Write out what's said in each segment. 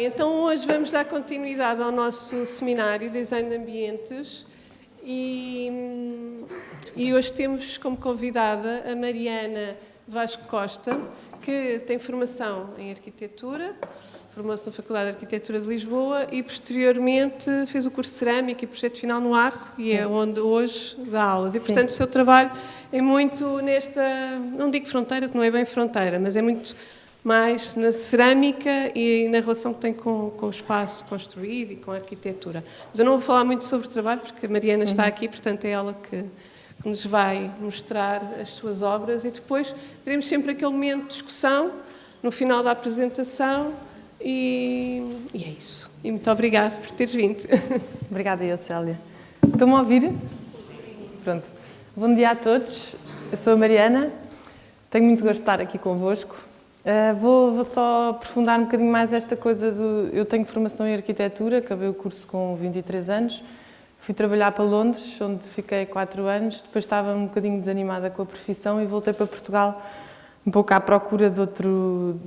Bem, então hoje vamos dar continuidade ao nosso seminário Design de Ambientes e, e hoje temos como convidada a Mariana Vasco Costa, que tem formação em Arquitetura, formou-se na Faculdade de Arquitetura de Lisboa e posteriormente fez o curso de Cerâmica e Projeto Final no Arco e é onde hoje dá aulas. E Sim. portanto o seu trabalho é muito nesta, não digo fronteira, que não é bem fronteira, mas é muito mais na cerâmica e na relação que tem com, com o espaço construído e com a arquitetura. Mas eu não vou falar muito sobre o trabalho, porque a Mariana está aqui, portanto é ela que, que nos vai mostrar as suas obras e depois teremos sempre aquele momento de discussão no final da apresentação e, e é isso. E muito obrigada por teres vindo. Obrigada eu, Célia. Estão-me a ouvir? Pronto. Bom dia a todos. Eu sou a Mariana. Tenho muito gosto de estar aqui convosco. Uh, vou, vou, só aprofundar um bocadinho mais esta coisa do... Eu tenho formação em arquitetura, acabei o curso com 23 anos. Fui trabalhar para Londres, onde fiquei 4 anos. Depois estava um bocadinho desanimada com a profissão e voltei para Portugal um pouco à procura de, outro,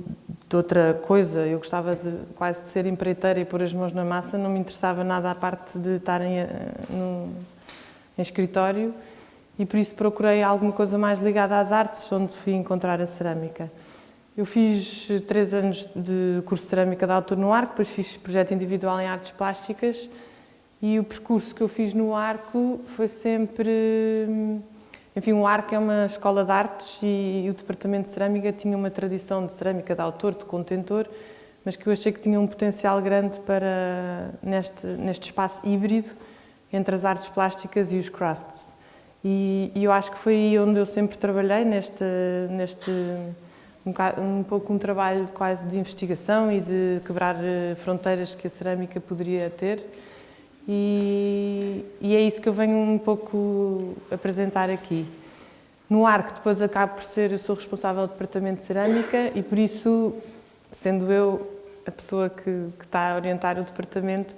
de outra coisa. Eu gostava de, quase de ser empreiteira e pôr as mãos na massa. Não me interessava nada a parte de estar em, eh, no, em escritório e por isso procurei alguma coisa mais ligada às artes, onde fui encontrar a cerâmica. Eu fiz três anos de curso de cerâmica de autor no Arco, depois fiz projeto individual em artes plásticas e o percurso que eu fiz no Arco foi sempre... Enfim, o Arco é uma escola de artes e o departamento de cerâmica tinha uma tradição de cerâmica de autor, de contentor, mas que eu achei que tinha um potencial grande para neste, neste espaço híbrido entre as artes plásticas e os crafts. E, e eu acho que foi aí onde eu sempre trabalhei, neste, neste um, um pouco um trabalho quase de investigação e de quebrar eh, fronteiras que a cerâmica poderia ter. E, e, é isso que eu venho um pouco apresentar aqui. No ARC, depois acabo por ser, eu sou responsável do departamento de cerâmica e por isso, sendo eu a pessoa que, que está a orientar o departamento,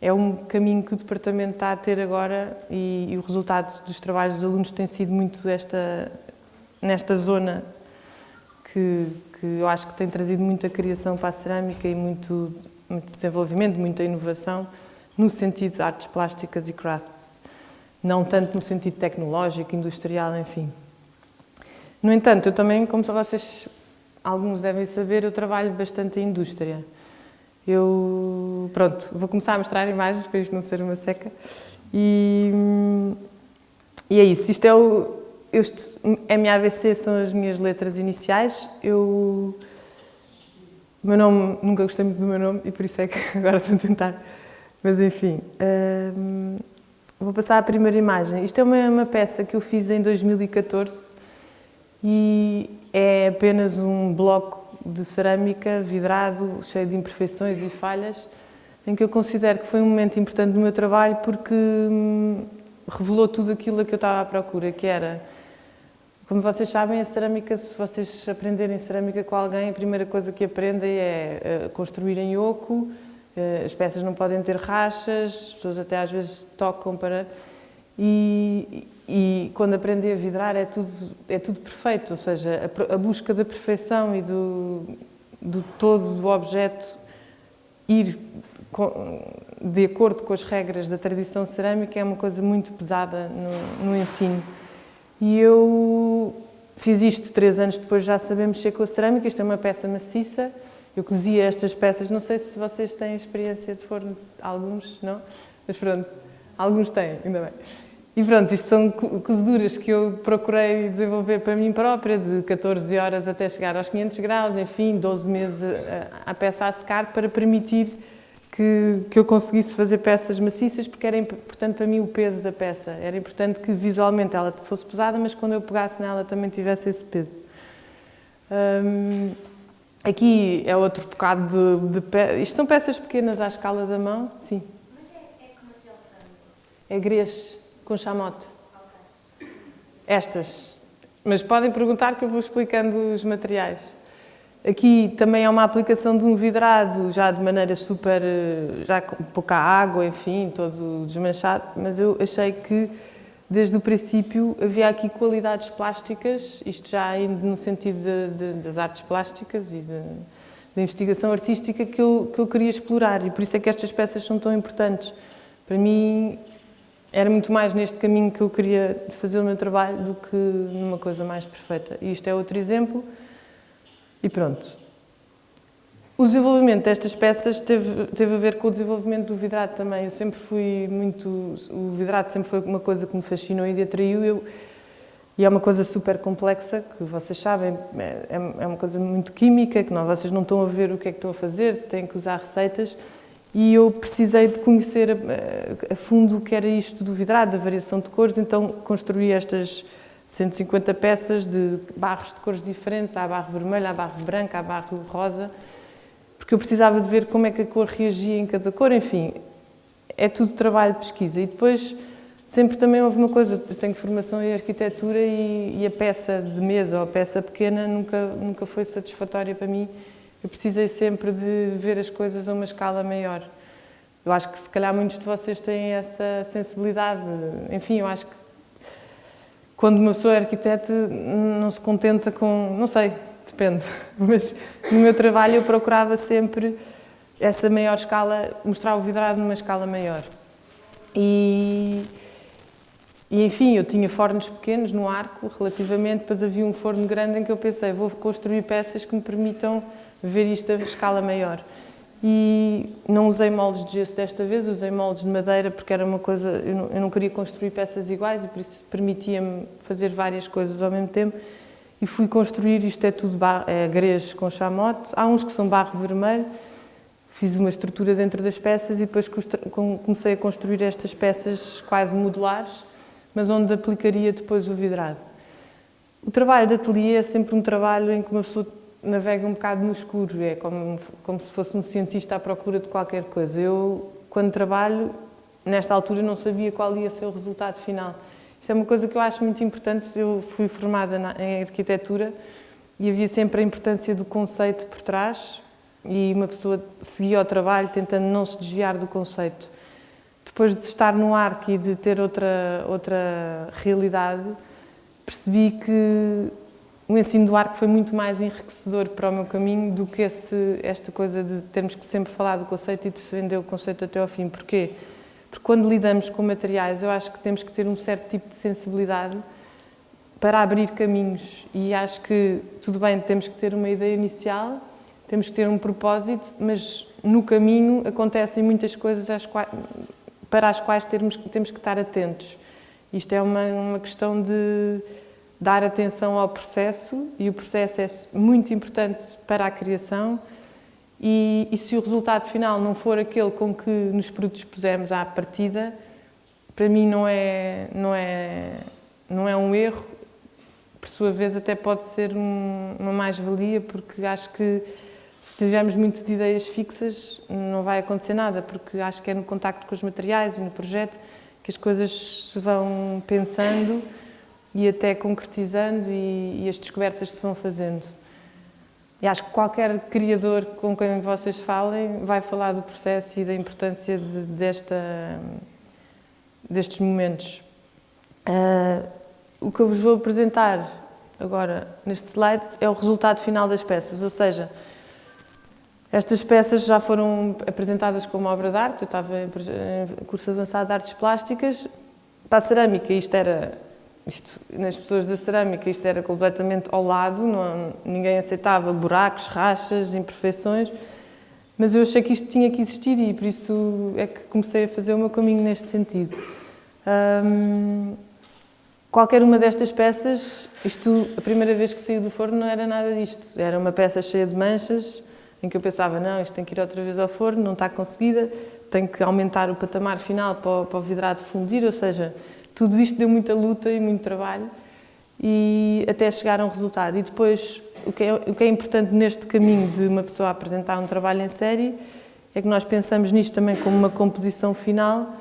é um caminho que o departamento está a ter agora e, e o resultado dos trabalhos dos alunos tem sido muito esta, nesta zona que, que eu acho que tem trazido muita criação para a cerâmica e muito, muito desenvolvimento, muita inovação no sentido de artes plásticas e crafts, não tanto no sentido tecnológico, industrial, enfim. No entanto, eu também, como vocês, alguns devem saber, eu trabalho bastante em indústria. Eu, pronto, vou começar a mostrar imagens para isto não ser uma seca. E, e é isso, isto é o, este MAVC são as minhas letras iniciais. Eu, meu nome, nunca gostei muito do meu nome e por isso é que agora estou a tentar. Mas enfim, hum, vou passar à primeira imagem. Isto é uma, uma peça que eu fiz em 2014 e é apenas um bloco de cerâmica vidrado, cheio de imperfeições e falhas, em que eu considero que foi um momento importante do meu trabalho porque hum, revelou tudo aquilo a que eu estava à procura, que era como vocês sabem, a cerâmica, se vocês aprenderem cerâmica com alguém, a primeira coisa que aprendem é eh, construir em oco, eh, as peças não podem ter rachas, as pessoas até às vezes tocam para... E, e quando aprendem a vidrar é tudo, é tudo perfeito, ou seja, a, a busca da perfeição e do, do todo do objeto ir de acordo com as regras da tradição cerâmica é uma coisa muito pesada no, no ensino. E eu fiz isto três anos depois, já sabemos mexer com a cerâmica, isto é uma peça maciça, eu cozia estas peças, não sei se vocês têm experiência de forno, alguns não, mas pronto, alguns têm, ainda bem. E pronto, isto são cozeduras que eu procurei desenvolver para mim própria, de 14 horas até chegar aos 500 graus, enfim, 12 meses a, a peça a secar, para permitir que, que eu conseguisse fazer peças maciças, porque era importante para mim o peso da peça. Era importante que visualmente ela fosse pesada, mas quando eu pegasse nela também tivesse esse peso. Hum, aqui é outro bocado de, de peças. Isto são peças pequenas à escala da mão. Sim. Mas é, é que material são? É grês com chamote. Okay. Estas. Mas podem perguntar que eu vou explicando os materiais. Aqui também é uma aplicação de um vidrado, já de maneira super, já com pouca água, enfim, todo desmanchado, mas eu achei que desde o princípio havia aqui qualidades plásticas, isto já indo no sentido de, de, das artes plásticas e da investigação artística que eu, que eu queria explorar e por isso é que estas peças são tão importantes. Para mim, era muito mais neste caminho que eu queria fazer o meu trabalho do que numa coisa mais perfeita. E isto é outro exemplo. E pronto. O desenvolvimento destas peças teve, teve a ver com o desenvolvimento do vidrado também. Eu sempre fui muito... O vidrado sempre foi uma coisa que me fascinou e atraiu. Eu, e é uma coisa super complexa, que vocês sabem, é, é uma coisa muito química, que não, vocês não estão a ver o que é que estão a fazer, têm que usar receitas. E eu precisei de conhecer a, a fundo o que era isto do vidrado, da variação de cores, então construí estas 150 peças de barros de cores diferentes, há barro vermelho, há barro branco, há barro rosa, porque eu precisava de ver como é que a cor reagia em cada cor, enfim, é tudo trabalho de pesquisa. E depois sempre também houve uma coisa, eu tenho formação em arquitetura e, e, a peça de mesa ou a peça pequena nunca, nunca foi satisfatória para mim. Eu precisei sempre de ver as coisas a uma escala maior. Eu acho que se calhar muitos de vocês têm essa sensibilidade. Enfim, eu acho que quando uma pessoa é arquiteta não se contenta com, não sei, depende, mas no meu trabalho eu procurava sempre essa maior escala, mostrar o vidrado numa escala maior. E e, enfim, eu tinha fornos pequenos no arco, relativamente, depois havia um forno grande em que eu pensei, vou construir peças que me permitam ver isto a escala maior. E não usei moldes de gesso desta vez, usei moldes de madeira porque era uma coisa, eu não, eu não queria construir peças iguais e por isso permitia-me fazer várias coisas ao mesmo tempo. E fui construir, isto é tudo barro, é, com chamote, há uns que são barro vermelho, fiz uma estrutura dentro das peças e depois comecei a construir estas peças quase modulares, mas onde aplicaria depois o vidrado. O trabalho de ateliê é sempre um trabalho em que uma pessoa navega um bocado no escuro, é como, como se fosse um cientista à procura de qualquer coisa. Eu, quando trabalho, nesta altura não sabia qual ia ser o resultado final. Isto é uma coisa que eu acho muito importante, eu fui formada na, em arquitetura e havia sempre a importância do conceito por trás e uma pessoa seguia o trabalho tentando não se desviar do conceito depois de estar no arco e de ter outra, outra realidade, percebi que o ensino do arco foi muito mais enriquecedor para o meu caminho do que esse, esta coisa de termos que sempre falar do conceito e defender o conceito até ao fim. Porquê? Porque quando lidamos com materiais, eu acho que temos que ter um certo tipo de sensibilidade para abrir caminhos e acho que, tudo bem, temos que ter uma ideia inicial, temos que ter um propósito, mas no caminho acontecem muitas coisas às quais, para as quais termos, temos que estar atentos. Isto é uma, uma questão de dar atenção ao processo e o processo é muito importante para a criação e, e, se o resultado final não for aquele com que nos predispusemos à partida, para mim não é, não é, não é um erro, por sua vez até pode ser um, uma mais-valia, porque acho que se tivermos muito de ideias fixas, não vai acontecer nada, porque acho que é no contacto com os materiais e no projeto que as coisas se vão pensando e até concretizando e, e as descobertas se vão fazendo. E acho que qualquer criador com quem vocês falem vai falar do processo e da importância de, desta, destes momentos. Uh, o que eu vos vou apresentar agora neste slide é o resultado final das peças, ou seja, estas peças já foram apresentadas como obra de arte, eu estava em curso avançado de artes plásticas. Para a cerâmica, isto era, isto, nas pessoas da cerâmica, isto era completamente ao lado, não, ninguém aceitava buracos, rachas, imperfeições, mas eu achei que isto tinha que existir e por isso é que comecei a fazer o meu caminho neste sentido. Hum, qualquer uma destas peças, isto, a primeira vez que saiu do forno não era nada disto, era uma peça cheia de manchas, em que eu pensava, não, isto tem que ir outra vez ao forno, não está conseguida, tem que aumentar o patamar final para o, para o vidrado fundir, ou seja, tudo isto deu muita luta e muito trabalho e até chegar a um resultado. E depois, o que, é, o que é importante neste caminho de uma pessoa apresentar um trabalho em série é que nós pensamos nisto também como uma composição final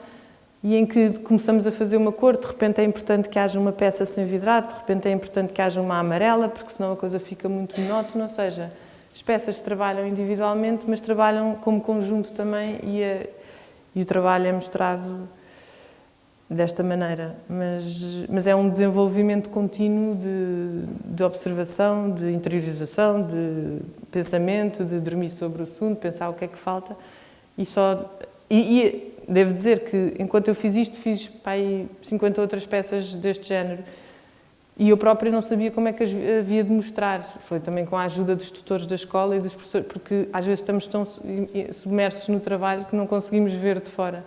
e em que começamos a fazer uma cor, de repente é importante que haja uma peça sem vidrado, de repente é importante que haja uma amarela, porque senão a coisa fica muito monótona, ou seja, as peças trabalham individualmente, mas trabalham como conjunto também e, a, e o trabalho é mostrado desta maneira, mas, mas é um desenvolvimento contínuo de, de observação, de interiorização, de pensamento, de dormir sobre o assunto, pensar o que é que falta e só... E, e devo dizer que enquanto eu fiz isto, fiz para aí 50 outras peças deste género e eu própria não sabia como é que as havia de mostrar. Foi também com a ajuda dos tutores da escola e dos professores, porque às vezes estamos tão submersos no trabalho que não conseguimos ver de fora.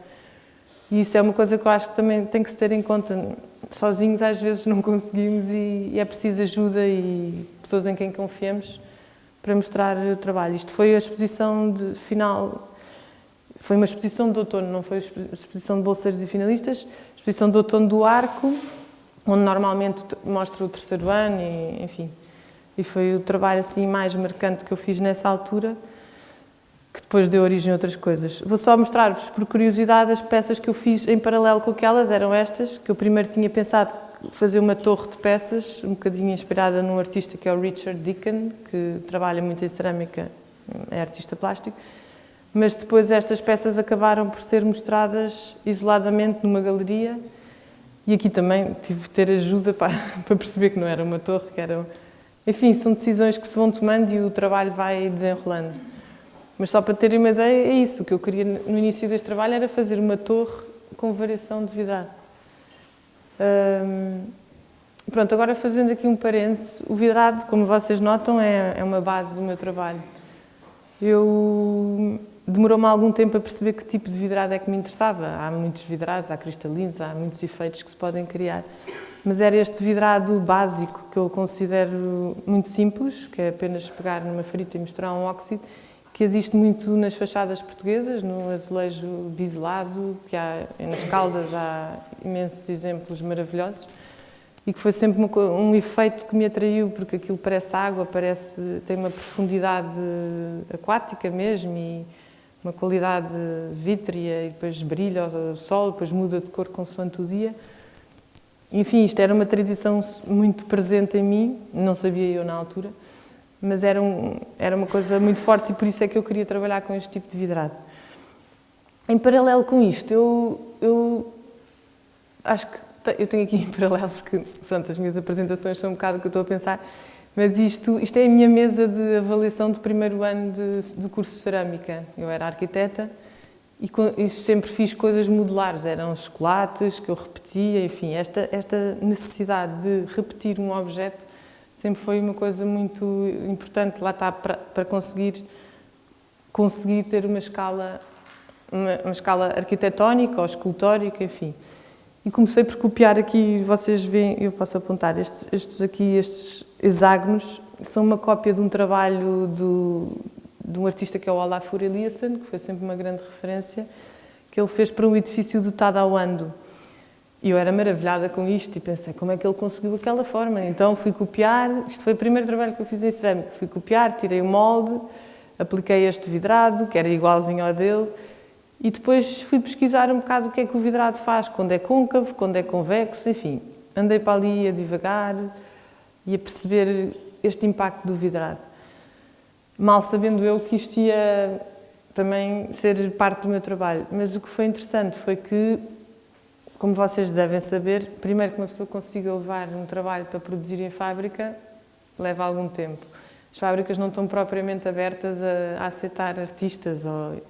E isso é uma coisa que eu acho que também tem que se ter em conta. Sozinhos às vezes não conseguimos e, é preciso ajuda e pessoas em quem confiamos para mostrar o trabalho. Isto foi a exposição de final, foi uma exposição de outono, não foi a exposição de bolseiros e finalistas, exposição de outono do Arco, onde normalmente mostra o terceiro ano e, enfim. E foi o trabalho assim mais marcante que eu fiz nessa altura que depois deu origem a outras coisas. Vou só mostrar-vos, por curiosidade, as peças que eu fiz em paralelo com aquelas, eram estas, que eu primeiro tinha pensado fazer uma torre de peças, um bocadinho inspirada num artista que é o Richard Deacon, que trabalha muito em cerâmica, é artista plástico, mas depois estas peças acabaram por ser mostradas isoladamente numa galeria e aqui também tive de ter ajuda para, para perceber que não era uma torre, que era... Enfim, são decisões que se vão tomando e o trabalho vai desenrolando. Mas só para terem uma ideia, é isso. O que eu queria no início deste trabalho era fazer uma torre com variação de vidrado. Hum, pronto, agora fazendo aqui um parênteses, o vidrado, como vocês notam, é, é uma base do meu trabalho. Eu demorou-me algum tempo a perceber que tipo de vidrado é que me interessava. Há muitos vidrados, há cristalinos, há muitos efeitos que se podem criar. Mas era este vidrado básico que eu considero muito simples, que é apenas pegar numa ferita e misturar um óxido, que existe muito nas fachadas portuguesas, no azulejo biselado, que há nas Caldas há imensos exemplos maravilhosos, e que foi sempre um, um efeito que me atraiu, porque aquilo parece água, parece, tem uma profundidade aquática mesmo, e uma qualidade vítrea, e depois brilha o sol, depois muda de cor consoante o dia. Enfim, isto era uma tradição muito presente em mim, não sabia eu na altura, mas era, um, era uma coisa muito forte e por isso é que eu queria trabalhar com este tipo de vidrado. Em paralelo com isto, eu, eu acho que eu tenho aqui em paralelo, porque pronto, as minhas apresentações são um bocado o que eu estou a pensar, mas isto, isto é a minha mesa de avaliação do primeiro ano de, do curso de Cerâmica. Eu era arquiteta e, e sempre fiz coisas modulares, eram chocolates que eu repetia, enfim, esta, esta necessidade de repetir um objeto sempre foi uma coisa muito importante, lá está, para, para conseguir, conseguir ter uma escala, uma, uma, escala arquitetónica ou escultórica, enfim. E comecei por copiar aqui, vocês veem, eu posso apontar, estes, estes aqui, estes hexágonos, são uma cópia de um trabalho do, de um artista que é o Olafur Eliasson, que foi sempre uma grande referência, que ele fez para um edifício do Tadauando. E eu era maravilhada com isto e pensei, como é que ele conseguiu aquela forma? Então fui copiar, isto foi o primeiro trabalho que eu fiz em cerâmica, fui copiar, tirei o molde, apliquei este vidrado, que era igualzinho ao dele, e depois fui pesquisar um bocado o que é que o vidrado faz, quando é côncavo, quando é convexo, enfim. Andei para ali a devagar e a perceber este impacto do vidrado. Mal sabendo eu que isto ia também ser parte do meu trabalho. Mas o que foi interessante foi que como vocês devem saber, primeiro que uma pessoa consiga levar um trabalho para produzir em fábrica, leva algum tempo. As fábricas não estão propriamente abertas a, a aceitar artistas ou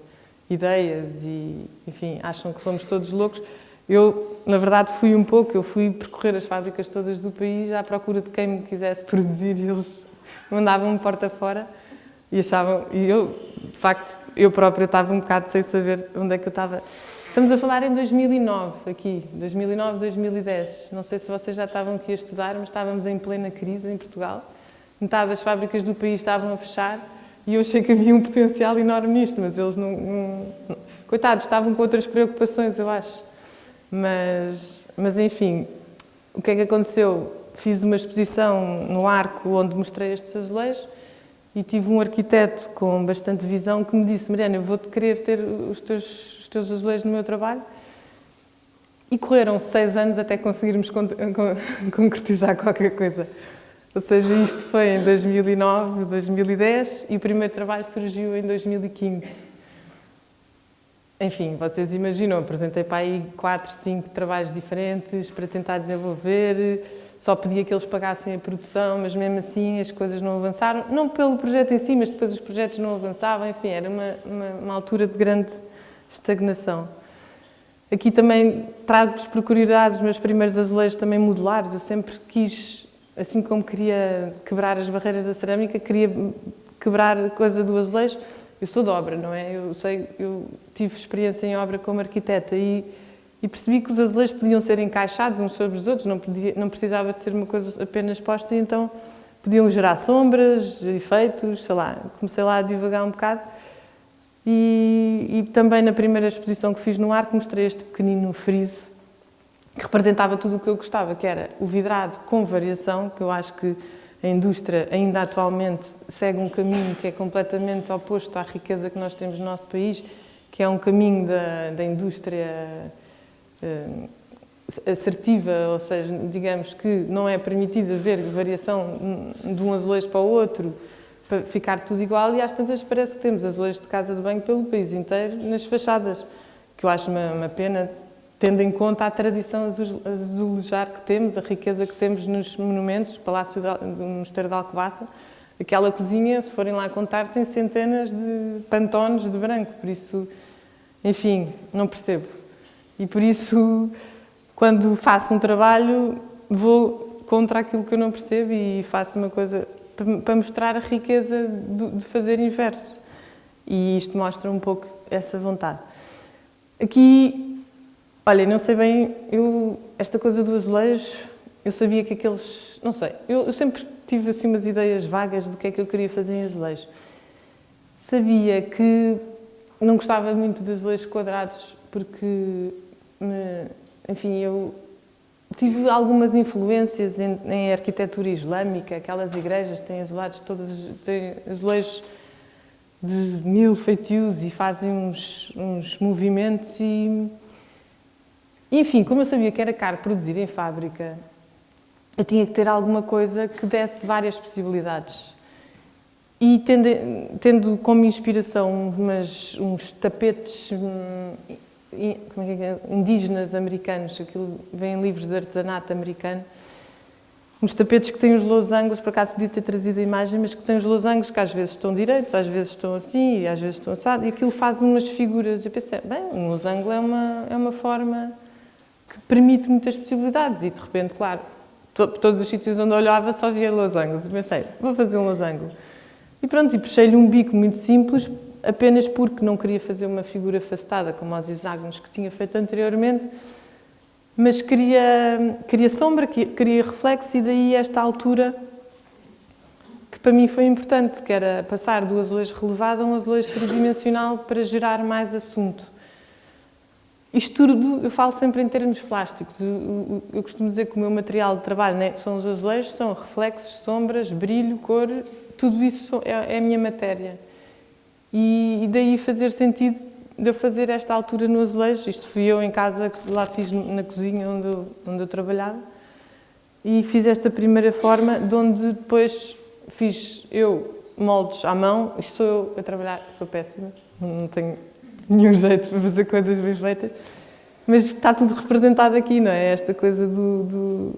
ideias e, enfim, acham que somos todos loucos. Eu, na verdade, fui um pouco, eu fui percorrer as fábricas todas do país à procura de quem me quisesse produzir e eles mandavam-me porta fora e achavam, e eu, de facto, eu própria estava um bocado sem saber onde é que eu estava Estamos a falar em 2009, aqui, 2009, 2010. Não sei se vocês já estavam aqui a estudar, mas estávamos em plena crise em Portugal. Metade das fábricas do país estavam a fechar e eu achei que havia um potencial enorme nisto, mas eles não, não. Coitados, estavam com outras preocupações, eu acho. Mas, mas, enfim, o que é que aconteceu? Fiz uma exposição no Arco onde mostrei estes azulejos e tive um arquiteto com bastante visão que me disse Mariana, eu vou-te querer ter os teus os teus azulejos no meu trabalho. E correram seis anos até conseguirmos con con concretizar qualquer coisa. Ou seja, isto foi em 2009, 2010 e o primeiro trabalho surgiu em 2015. enfim, vocês imaginam, apresentei para aí quatro, cinco trabalhos diferentes para tentar desenvolver, só pedia que eles pagassem a produção, mas mesmo assim as coisas não avançaram, não pelo projeto em si, mas depois os projetos não avançavam, enfim, era uma, uma, uma altura de grande estagnação. Aqui também trago-vos por curiosidade os meus primeiros azulejos também modulares, eu sempre quis, assim como queria quebrar as barreiras da cerâmica, queria quebrar a coisa do azulejo, eu sou de obra, não é? Eu sei, eu tive experiência em obra como arquiteta e, e percebi que os azulejos podiam ser encaixados uns sobre os outros, não, podia, não precisava de ser uma coisa apenas posta, e então podiam gerar sombras, efeitos, sei lá, comecei lá a divagar um bocado. E, e também na primeira exposição que fiz no Arco mostrei este pequenino friso que representava tudo o que eu gostava, que era o vidrado com variação, que eu acho que a indústria ainda atualmente segue um caminho que é completamente oposto à riqueza que nós temos no nosso país, que é um caminho da, da indústria assertiva, ou seja, digamos que não é permitido haver variação de um azulejo para o outro, para ficar tudo igual, e às tantas parece que temos azulejos de casa de banho pelo país inteiro nas fachadas, que eu acho uma, uma pena tendo em conta a tradição azulejar que temos, a riqueza que temos nos monumentos, Palácio do Mosteiro de Alcobaça, aquela cozinha, se forem lá contar, tem centenas de pantones de branco, por isso, enfim, não percebo. E por isso, quando faço um trabalho, vou contra aquilo que eu não percebo e faço uma coisa para mostrar a riqueza de fazer inverso. E isto mostra um pouco essa vontade. Aqui Olha, não sei bem, eu, esta coisa do azulejo, eu sabia que aqueles, não sei, eu, eu, sempre tive assim umas ideias vagas do que é que eu queria fazer em azulejo. Sabia que não gostava muito de azulejos quadrados porque, me, enfim, eu tive algumas influências em, em, arquitetura islâmica, aquelas igrejas têm azulejos todas, têm azulejos de mil feitios e fazem uns, uns movimentos e enfim, como eu sabia que era caro produzir em fábrica, eu tinha que ter alguma coisa que desse várias possibilidades. E tendo, tendo como inspiração umas, uns tapetes hum, indígenas americanos, aquilo vem em livros de artesanato americano, uns tapetes que têm os losangos, por acaso podia ter trazido a imagem, mas que têm os losangos que às vezes estão direitos, às vezes estão assim e às vezes estão assados, e aquilo faz umas figuras. Eu pensei, bem, um losango é uma, é uma forma que permite muitas possibilidades e de repente, claro, to, todos os sítios onde olhava só via losangos e pensei, vou fazer um losango. E pronto, e puxei-lhe um bico muito simples, apenas porque não queria fazer uma figura afastada como os hexágonos que tinha feito anteriormente, mas queria, queria sombra, queria reflexo e daí esta altura que para mim foi importante, que era passar do azulejo relevado a um azulejo tridimensional para gerar mais assunto. Isto tudo, eu falo sempre em termos plásticos. Eu, eu, costumo dizer que o meu material de trabalho né, são os azulejos, são reflexos, sombras, brilho, cor, tudo isso é, é a minha matéria. E, e, daí fazer sentido de eu fazer esta altura no azulejo. Isto fui eu em casa, lá fiz na cozinha onde eu, onde eu trabalhava. E fiz esta primeira forma, de onde depois fiz eu moldes à mão. Isto sou eu a trabalhar, sou péssima, não tenho nenhum jeito para fazer coisas bem feitas. Mas está tudo representado aqui, não é? Esta coisa do... do...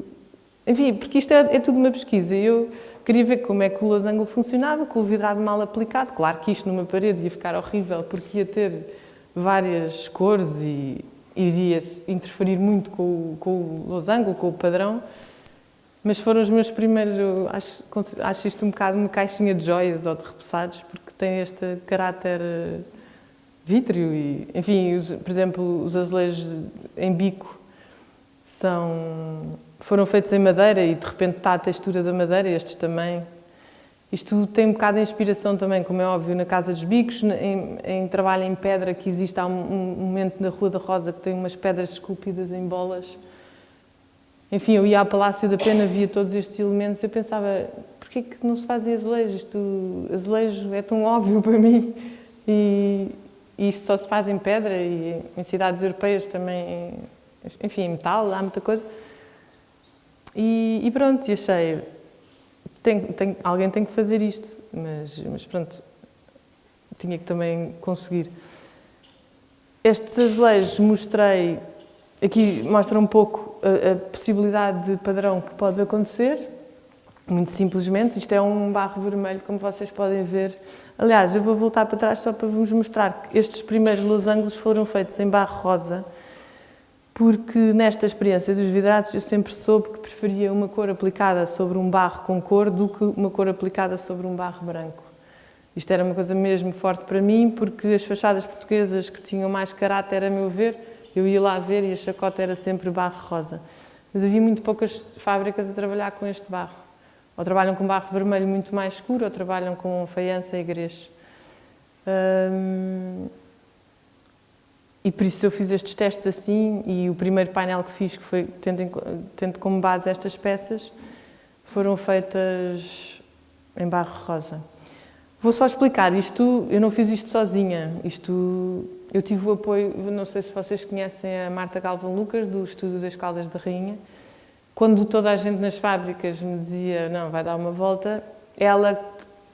Enfim, porque isto é, é, tudo uma pesquisa eu queria ver como é que o losango funcionava, com o vidrado mal aplicado. Claro que isto numa parede ia ficar horrível porque ia ter várias cores e iria interferir muito com o, com o losango, com o padrão. Mas foram os meus primeiros, eu acho, acho isto um bocado uma caixinha de joias ou de repousados, porque tem este caráter vítreo e, enfim, os, por exemplo, os azulejos em bico são, foram feitos em madeira e de repente está a textura da madeira, estes também. Isto tem um bocado de inspiração também, como é óbvio, na Casa dos Bicos, em, em trabalho em pedra, que existe há um, um, momento na Rua da Rosa que tem umas pedras esculpidas em bolas. Enfim, eu ia ao Palácio da Pena, via todos estes elementos, eu pensava, porquê que não se fazem azulejos? Isto, azulejo é tão óbvio para mim. E, e isto só se faz em pedra e em cidades europeias também, enfim, em metal, há muita coisa. E, e pronto, e achei, tem, tem, alguém tem que fazer isto, mas, mas pronto, tinha que também conseguir. Estes azulejos mostrei, aqui mostra um pouco a, a possibilidade de padrão que pode acontecer, muito simplesmente, isto é um barro vermelho, como vocês podem ver. Aliás, eu vou voltar para trás só para vos mostrar que estes primeiros losangos foram feitos em barro rosa, porque nesta experiência dos vidrados eu sempre soube que preferia uma cor aplicada sobre um barro com cor do que uma cor aplicada sobre um barro branco. Isto era uma coisa mesmo forte para mim, porque as fachadas portuguesas que tinham mais caráter, a meu ver, eu ia lá ver e a chacota era sempre barro rosa. Mas havia muito poucas fábricas a trabalhar com este barro. Ou trabalham com barro vermelho muito mais escuro, ou trabalham com faiança e grês. Hum, e por isso eu fiz estes testes assim, e o primeiro painel que fiz, que foi tendo, tendo como base estas peças, foram feitas em barro rosa. Vou só explicar, isto, eu não fiz isto sozinha, isto, eu tive o apoio, não sei se vocês conhecem a Marta Galvão Lucas, do Estúdio das Caldas da Rainha, quando toda a gente nas fábricas me dizia, não, vai dar uma volta, ela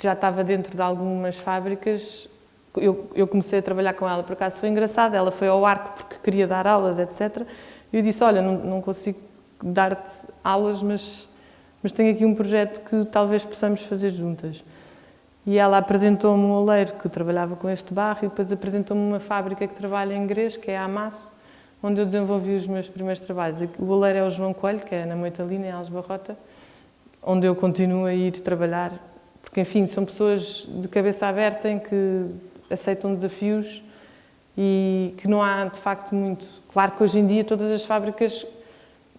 já estava dentro de algumas fábricas, eu, eu comecei a trabalhar com ela, por acaso foi engraçado, ela foi ao arco porque queria dar aulas, etc. E eu disse, olha, não, não consigo dar-te aulas, mas, mas tenho aqui um projeto que talvez possamos fazer juntas. E ela apresentou-me um oleiro que trabalhava com este barro e depois apresentou-me uma fábrica que trabalha em Grês, que é a Amasso, onde eu desenvolvi os meus primeiros trabalhos. O oleiro é o João Coelho, que é na Moitalina, em Alesbarrota, onde eu continuo a ir trabalhar, porque, enfim, são pessoas de cabeça aberta em que aceitam desafios e que não há, de facto, muito... Claro que hoje em dia todas as fábricas,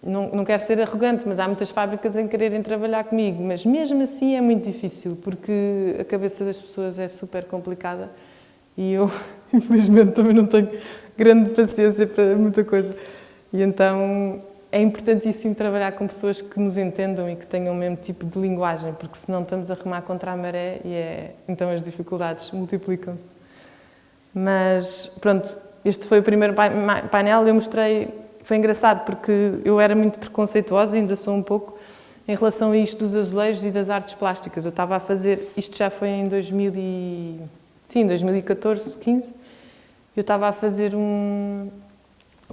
não, não quero ser arrogante, mas há muitas fábricas em quererem trabalhar comigo, mas mesmo assim é muito difícil, porque a cabeça das pessoas é super complicada e eu, infelizmente, também não tenho grande paciência para muita coisa. E então é importantíssimo trabalhar com pessoas que nos entendam e que tenham o mesmo tipo de linguagem, porque senão estamos a remar contra a maré e é, então as dificuldades multiplicam-se. Mas pronto, este foi o primeiro painel, eu mostrei, foi engraçado porque eu era muito preconceituosa, ainda sou um pouco, em relação a isto dos azulejos e das artes plásticas. Eu estava a fazer, isto já foi em 2000 e, sim, 2014, 15, eu estava a fazer um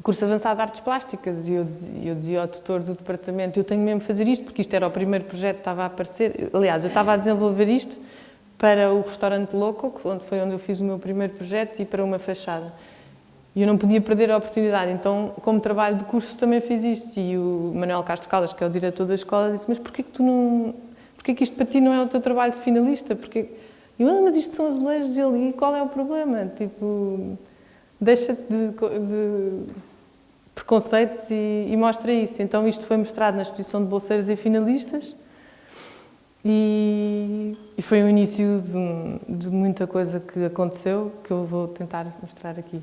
curso avançado de artes plásticas e eu, eu dizia ao tutor do departamento, eu tenho mesmo de fazer isto, porque isto era o primeiro projeto que estava a aparecer. Aliás, eu estava a desenvolver isto para o restaurante Loco, onde foi onde eu fiz o meu primeiro projeto, e para uma fachada. E eu não podia perder a oportunidade, então, como trabalho de curso, também fiz isto. E o Manuel Castro Caldas, que é o diretor da escola, disse, mas porquê que tu não... Porquê que isto para ti não é o teu trabalho de finalista? Porquê... Eu, ah, mas isto são azulejos ali, qual é o problema? Tipo deixa de, de preconceitos e, e, mostra isso. Então isto foi mostrado na exposição de bolseiros e finalistas e, e foi o início de, de, muita coisa que aconteceu que eu vou tentar mostrar aqui.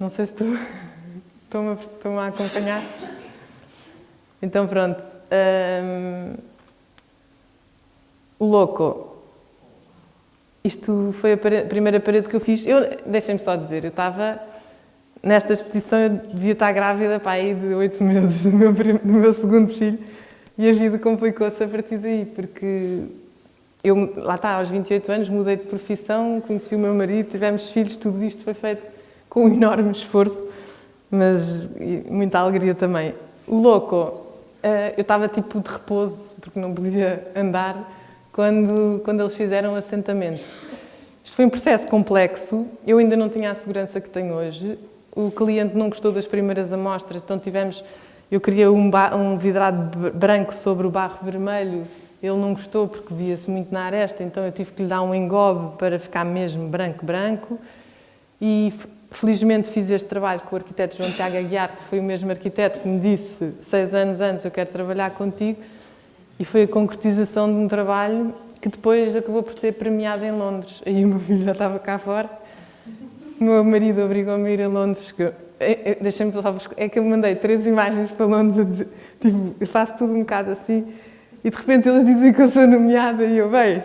Não sei se estão-me estão a acompanhar. Então pronto. Um, o louco isto foi a primeira parede que eu fiz. Deixem-me só dizer, eu estava nesta exposição, eu devia estar grávida para aí de oito meses do meu, do meu segundo filho e a vida complicou-se a partir daí, porque eu, lá está, aos 28 anos, mudei de profissão, conheci o meu marido, tivemos filhos, tudo isto foi feito com um enorme esforço, mas muita alegria também. Louco, eh, eu estava tipo de repouso, porque não podia andar, quando, quando eles fizeram o assentamento. Isto foi um processo complexo, eu ainda não tinha a segurança que tenho hoje, o cliente não gostou das primeiras amostras, então tivemos, eu queria um, um vidrado branco sobre o barro vermelho, ele não gostou porque via-se muito na aresta, então eu tive que lhe dar um engobe para ficar mesmo branco-branco e felizmente fiz este trabalho com o arquiteto João Tiago Aguiar, que foi o mesmo arquiteto que me disse seis anos antes eu quero trabalhar contigo e foi a concretização de um trabalho que depois acabou por ser premiado em Londres. Aí o meu filho já estava cá fora. O meu marido obrigou-me a ir a Londres. É, é, deixa-me só É que eu mandei três imagens para Londres a dizer, tipo, eu faço tudo um bocado assim. E de repente eles dizem que eu sou nomeada e eu, bem,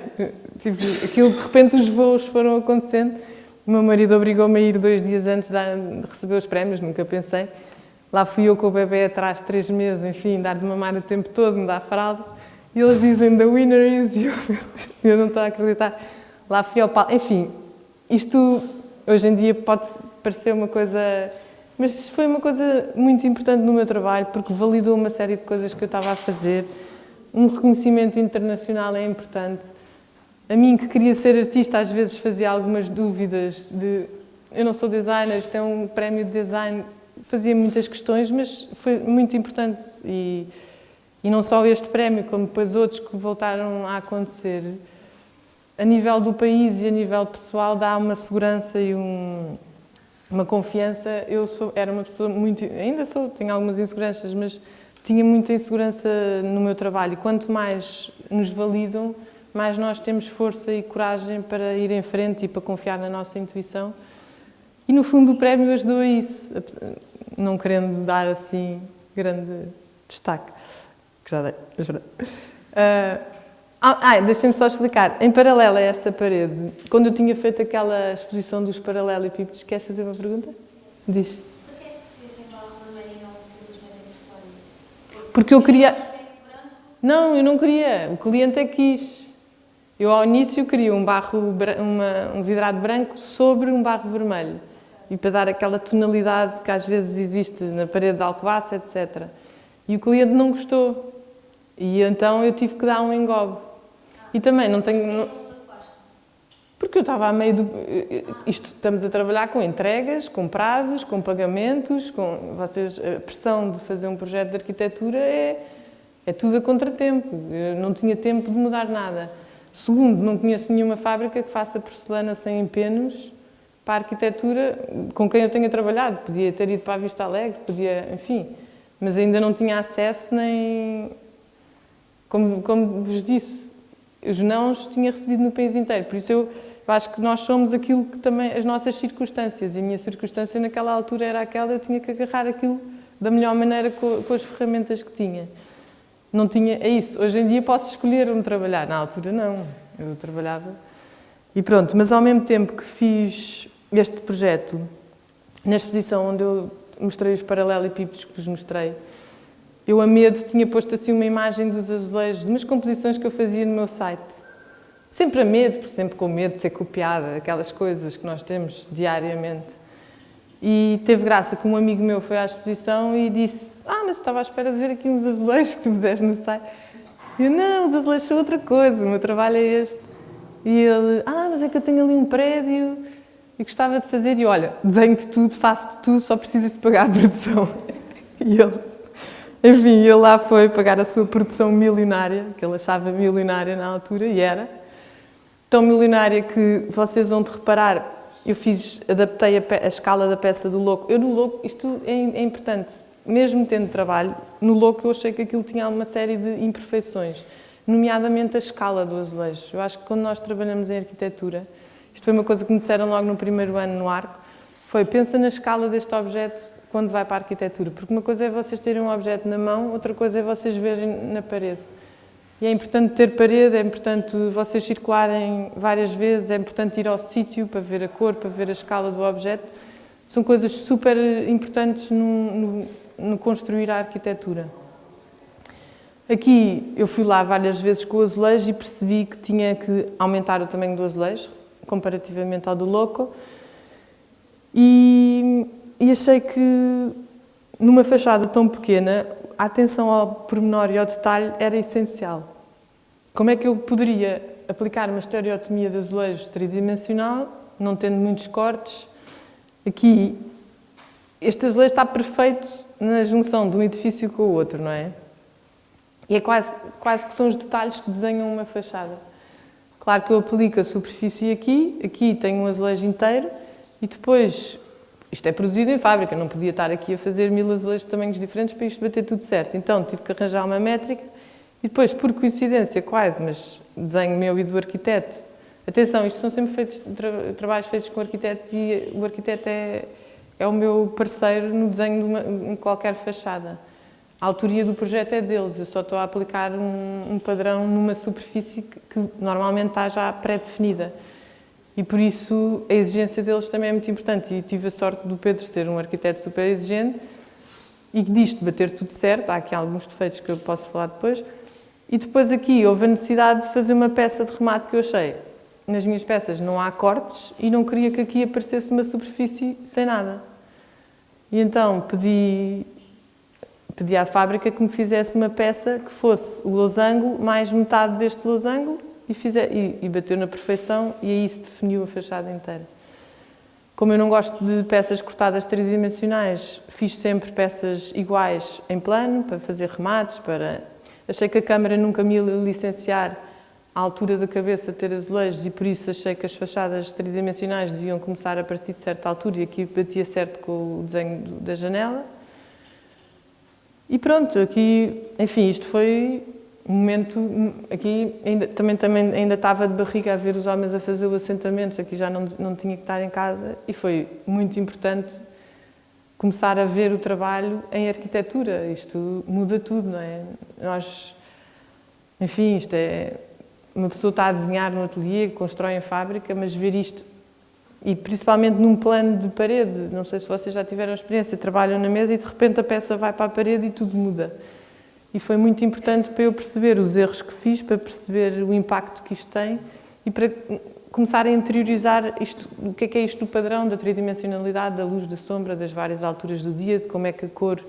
tipo, aquilo de repente os voos foram acontecendo. O meu marido obrigou-me a ir dois dias antes de receber os prémios, nunca pensei. Lá fui eu com o bebê atrás, três meses, enfim, dar de mamar o tempo todo, me dar fralda. E eles dizem, the winner is you. Eu não estou a acreditar. Lá fui ao palco. Enfim, isto hoje em dia pode pareceu uma coisa... Mas foi uma coisa muito importante no meu trabalho, porque validou uma série de coisas que eu estava a fazer. Um reconhecimento internacional é importante. A mim, que queria ser artista, às vezes fazia algumas dúvidas de... Eu não sou designer, isto é um prémio de design. Fazia muitas questões, mas foi muito importante. E, e não só este prémio, como depois outros que voltaram a acontecer a nível do país e a nível pessoal dá uma segurança e um, uma confiança. Eu sou, era uma pessoa muito, ainda sou, tenho algumas inseguranças, mas tinha muita insegurança no meu trabalho. Quanto mais nos validam, mais nós temos força e coragem para ir em frente e para confiar na nossa intuição. E no fundo o prémio ajudou a isso, não querendo dar assim grande destaque, que já dei, já Uh, ah, deixem-me só explicar. Em paralelo a esta parede, quando eu tinha feito aquela exposição dos paralelepípedos, queres fazer uma pergunta? Diz. Porque eu queria... Não, eu não queria. O cliente é que quis. Eu, ao início, queria um, barro, uma, um vidrado branco sobre um barro vermelho. E para dar aquela tonalidade que às vezes existe na parede de Alcobaça, etc. E o cliente não gostou. E então eu tive que dar um engobe. E também não tenho... Não... Porque eu estava a meio do... Isto, estamos a trabalhar com entregas, com prazos, com pagamentos, com... Vocês, a pressão de fazer um projeto de arquitetura é, é tudo a contratempo. Eu não tinha tempo de mudar nada. Segundo, não conheço nenhuma fábrica que faça porcelana sem empenos para a arquitetura com quem eu tenha trabalhado. Podia ter ido para a Vista Alegre, podia, enfim, mas ainda não tinha acesso nem... Como, como vos disse, os nãos tinha recebido no país inteiro. Por isso eu, eu, acho que nós somos aquilo que também, as nossas circunstâncias. E a minha circunstância naquela altura era aquela, eu tinha que agarrar aquilo da melhor maneira com, com as ferramentas que tinha. Não tinha, é isso, hoje em dia posso escolher onde trabalhar, na altura não, eu trabalhava. E pronto, mas ao mesmo tempo que fiz este projeto, na exposição onde eu mostrei os paralelepípedos que vos mostrei, eu a medo tinha posto assim uma imagem dos azulejos, de umas composições que eu fazia no meu site. Sempre a medo, por sempre com medo de ser copiada, aquelas coisas que nós temos diariamente. E teve graça que um amigo meu foi à exposição e disse ah, mas estava à espera de ver aqui uns azulejos que tu puseste no site. E eu, não, os azulejos são outra coisa, o meu trabalho é este. E ele, ah, mas é que eu tenho ali um prédio e gostava de fazer. E olha, desenho-te tudo, faço-te tudo, só precisas de pagar a produção. E ele, enfim, ele lá foi pagar a sua produção milionária, que ele achava milionária na altura, e era. Tão milionária que vocês vão de reparar, eu fiz, adaptei a, a, escala da peça do Louco. Eu no Louco, isto é, é, importante, mesmo tendo trabalho, no Louco eu achei que aquilo tinha uma série de imperfeições, nomeadamente a escala do azulejo. Eu acho que quando nós trabalhamos em arquitetura, isto foi uma coisa que me disseram logo no primeiro ano no arco, foi pensa na escala deste objeto quando vai para a arquitetura, porque uma coisa é vocês terem um objeto na mão, outra coisa é vocês verem na parede. E é importante ter parede, é importante vocês circularem várias vezes, é importante ir ao sítio para ver a cor, para ver a escala do objeto. São coisas super importantes no, no, no construir a arquitetura. Aqui eu fui lá várias vezes com o azulejo e percebi que tinha que aumentar o tamanho do azulejo, comparativamente ao do loco. E e achei que numa fachada tão pequena a atenção ao pormenor e ao detalhe era essencial. Como é que eu poderia aplicar uma estereotomia de azulejos tridimensional, não tendo muitos cortes? Aqui, este azulejo está perfeito na junção de um edifício com o outro, não é? E é quase, quase que são os detalhes que desenham uma fachada. Claro que eu aplico a superfície aqui, aqui tenho um azulejo inteiro e depois isto é produzido em fábrica, não podia estar aqui a fazer mil azulejos de tamanhos diferentes para isto bater tudo certo. Então tive que arranjar uma métrica e depois, por coincidência quase, mas desenho meu e do arquiteto, atenção, isto são sempre feitos, tra trabalhos feitos com arquitetos e o arquiteto é, é o meu parceiro no desenho de uma, qualquer fachada. A autoria do projeto é deles, eu só estou a aplicar um, um padrão numa superfície que, que normalmente está já pré-definida e por isso a exigência deles também é muito importante. E tive a sorte do Pedro ser um arquiteto super exigente e disto bater tudo certo, há aqui alguns defeitos que eu posso falar depois, e depois aqui houve a necessidade de fazer uma peça de remate que eu achei. Nas minhas peças não há cortes e não queria que aqui aparecesse uma superfície sem nada. E então pedi, pedi à fábrica que me fizesse uma peça que fosse o losango mais metade deste losango e, fizer, e, e bateu na perfeição e aí se definiu a fachada inteira. Como eu não gosto de peças cortadas tridimensionais, fiz sempre peças iguais em plano, para fazer remates, para... Achei que a câmara nunca me ia licenciar à altura da cabeça ter azulejos e por isso achei que as fachadas tridimensionais deviam começar a partir de certa altura e aqui batia certo com o desenho da janela. E pronto, aqui, enfim, isto foi um momento, aqui ainda, também, também ainda estava de barriga a ver os homens a fazer o assentamento, aqui já não, não tinha que estar em casa e foi muito importante começar a ver o trabalho em arquitetura, isto muda tudo, não é? Nós, enfim, isto é, uma pessoa está a desenhar no ateliê, constrói em fábrica, mas ver isto, e principalmente num plano de parede, não sei se vocês já tiveram experiência, trabalham na mesa e de repente a peça vai para a parede e tudo muda. E foi muito importante para eu perceber os erros que fiz, para perceber o impacto que isto tem e para começar a interiorizar isto, o que é, que é isto do padrão, da tridimensionalidade, da luz, da sombra, das várias alturas do dia, de como é que a cor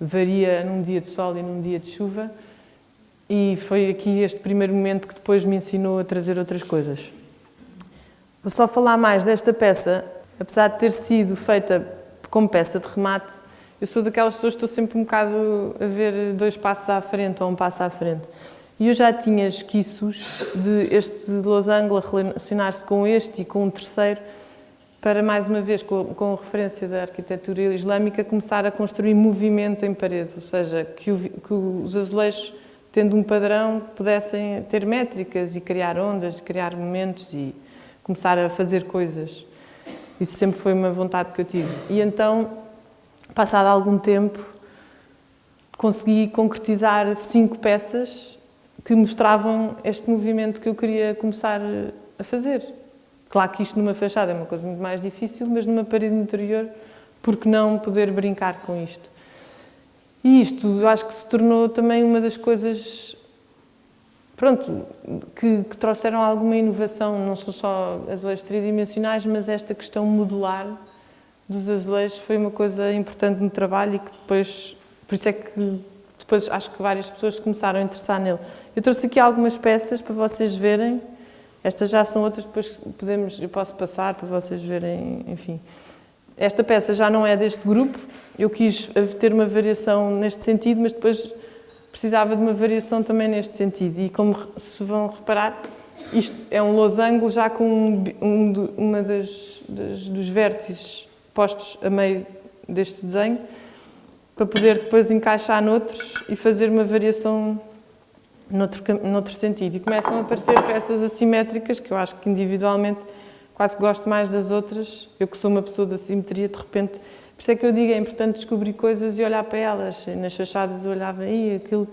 varia num dia de sol e num dia de chuva. E foi aqui este primeiro momento que depois me ensinou a trazer outras coisas. Vou só falar mais desta peça, apesar de ter sido feita como peça de remate, eu sou daquelas pessoas que estou sempre um bocado a ver dois passos à frente ou um passo à frente. E eu já tinha esquiços de este losango a relacionar-se com este e com um terceiro, para, mais uma vez, com, com referência da arquitetura islâmica, começar a construir movimento em parede, ou seja, que, o, que os azulejos, tendo um padrão, pudessem ter métricas e criar ondas, criar momentos e começar a fazer coisas. Isso sempre foi uma vontade que eu tive. E então passado algum tempo, consegui concretizar cinco peças que mostravam este movimento que eu queria começar a fazer. Claro que isto numa fachada é uma coisa muito mais difícil, mas numa parede interior, por que não poder brincar com isto? E isto, eu acho que se tornou também uma das coisas pronto, que, que trouxeram alguma inovação, não são só as leis tridimensionais, mas esta questão modular dos azulejos foi uma coisa importante no trabalho e que depois, por isso é que depois acho que várias pessoas começaram a interessar nele. Eu trouxe aqui algumas peças para vocês verem, estas já são outras, depois podemos, eu posso passar para vocês verem, enfim. Esta peça já não é deste grupo, eu quis ter uma variação neste sentido, mas depois precisava de uma variação também neste sentido. E como se vão reparar, isto é um losango já com um, um, uma das, das, dos vértices postos a meio deste desenho, para poder depois encaixar noutros e fazer uma variação noutro, noutro sentido. E começam a aparecer peças assimétricas, que eu acho que individualmente quase gosto mais das outras. Eu que sou uma pessoa da simetria, de repente... Por isso é que eu digo, é importante descobrir coisas e olhar para elas. Nas fachadas eu olhava, e aquilo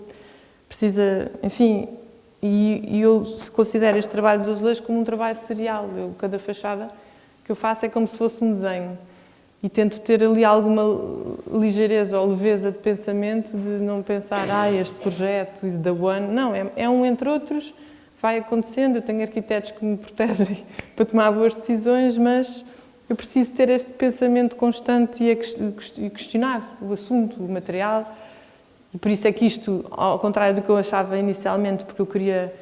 precisa... Enfim, e, e eu considero este trabalho dos azulejos como um trabalho serial. Eu, cada fachada que eu faço é como se fosse um desenho e tento ter ali alguma ligeireza ou leveza de pensamento de não pensar, ah, este projeto is the one. Não, é, é um entre outros, vai acontecendo, eu tenho arquitetos que me protegem para tomar boas decisões, mas eu preciso ter este pensamento constante e questionar o assunto, o material. E por isso é que isto, ao contrário do que eu achava inicialmente, porque eu queria...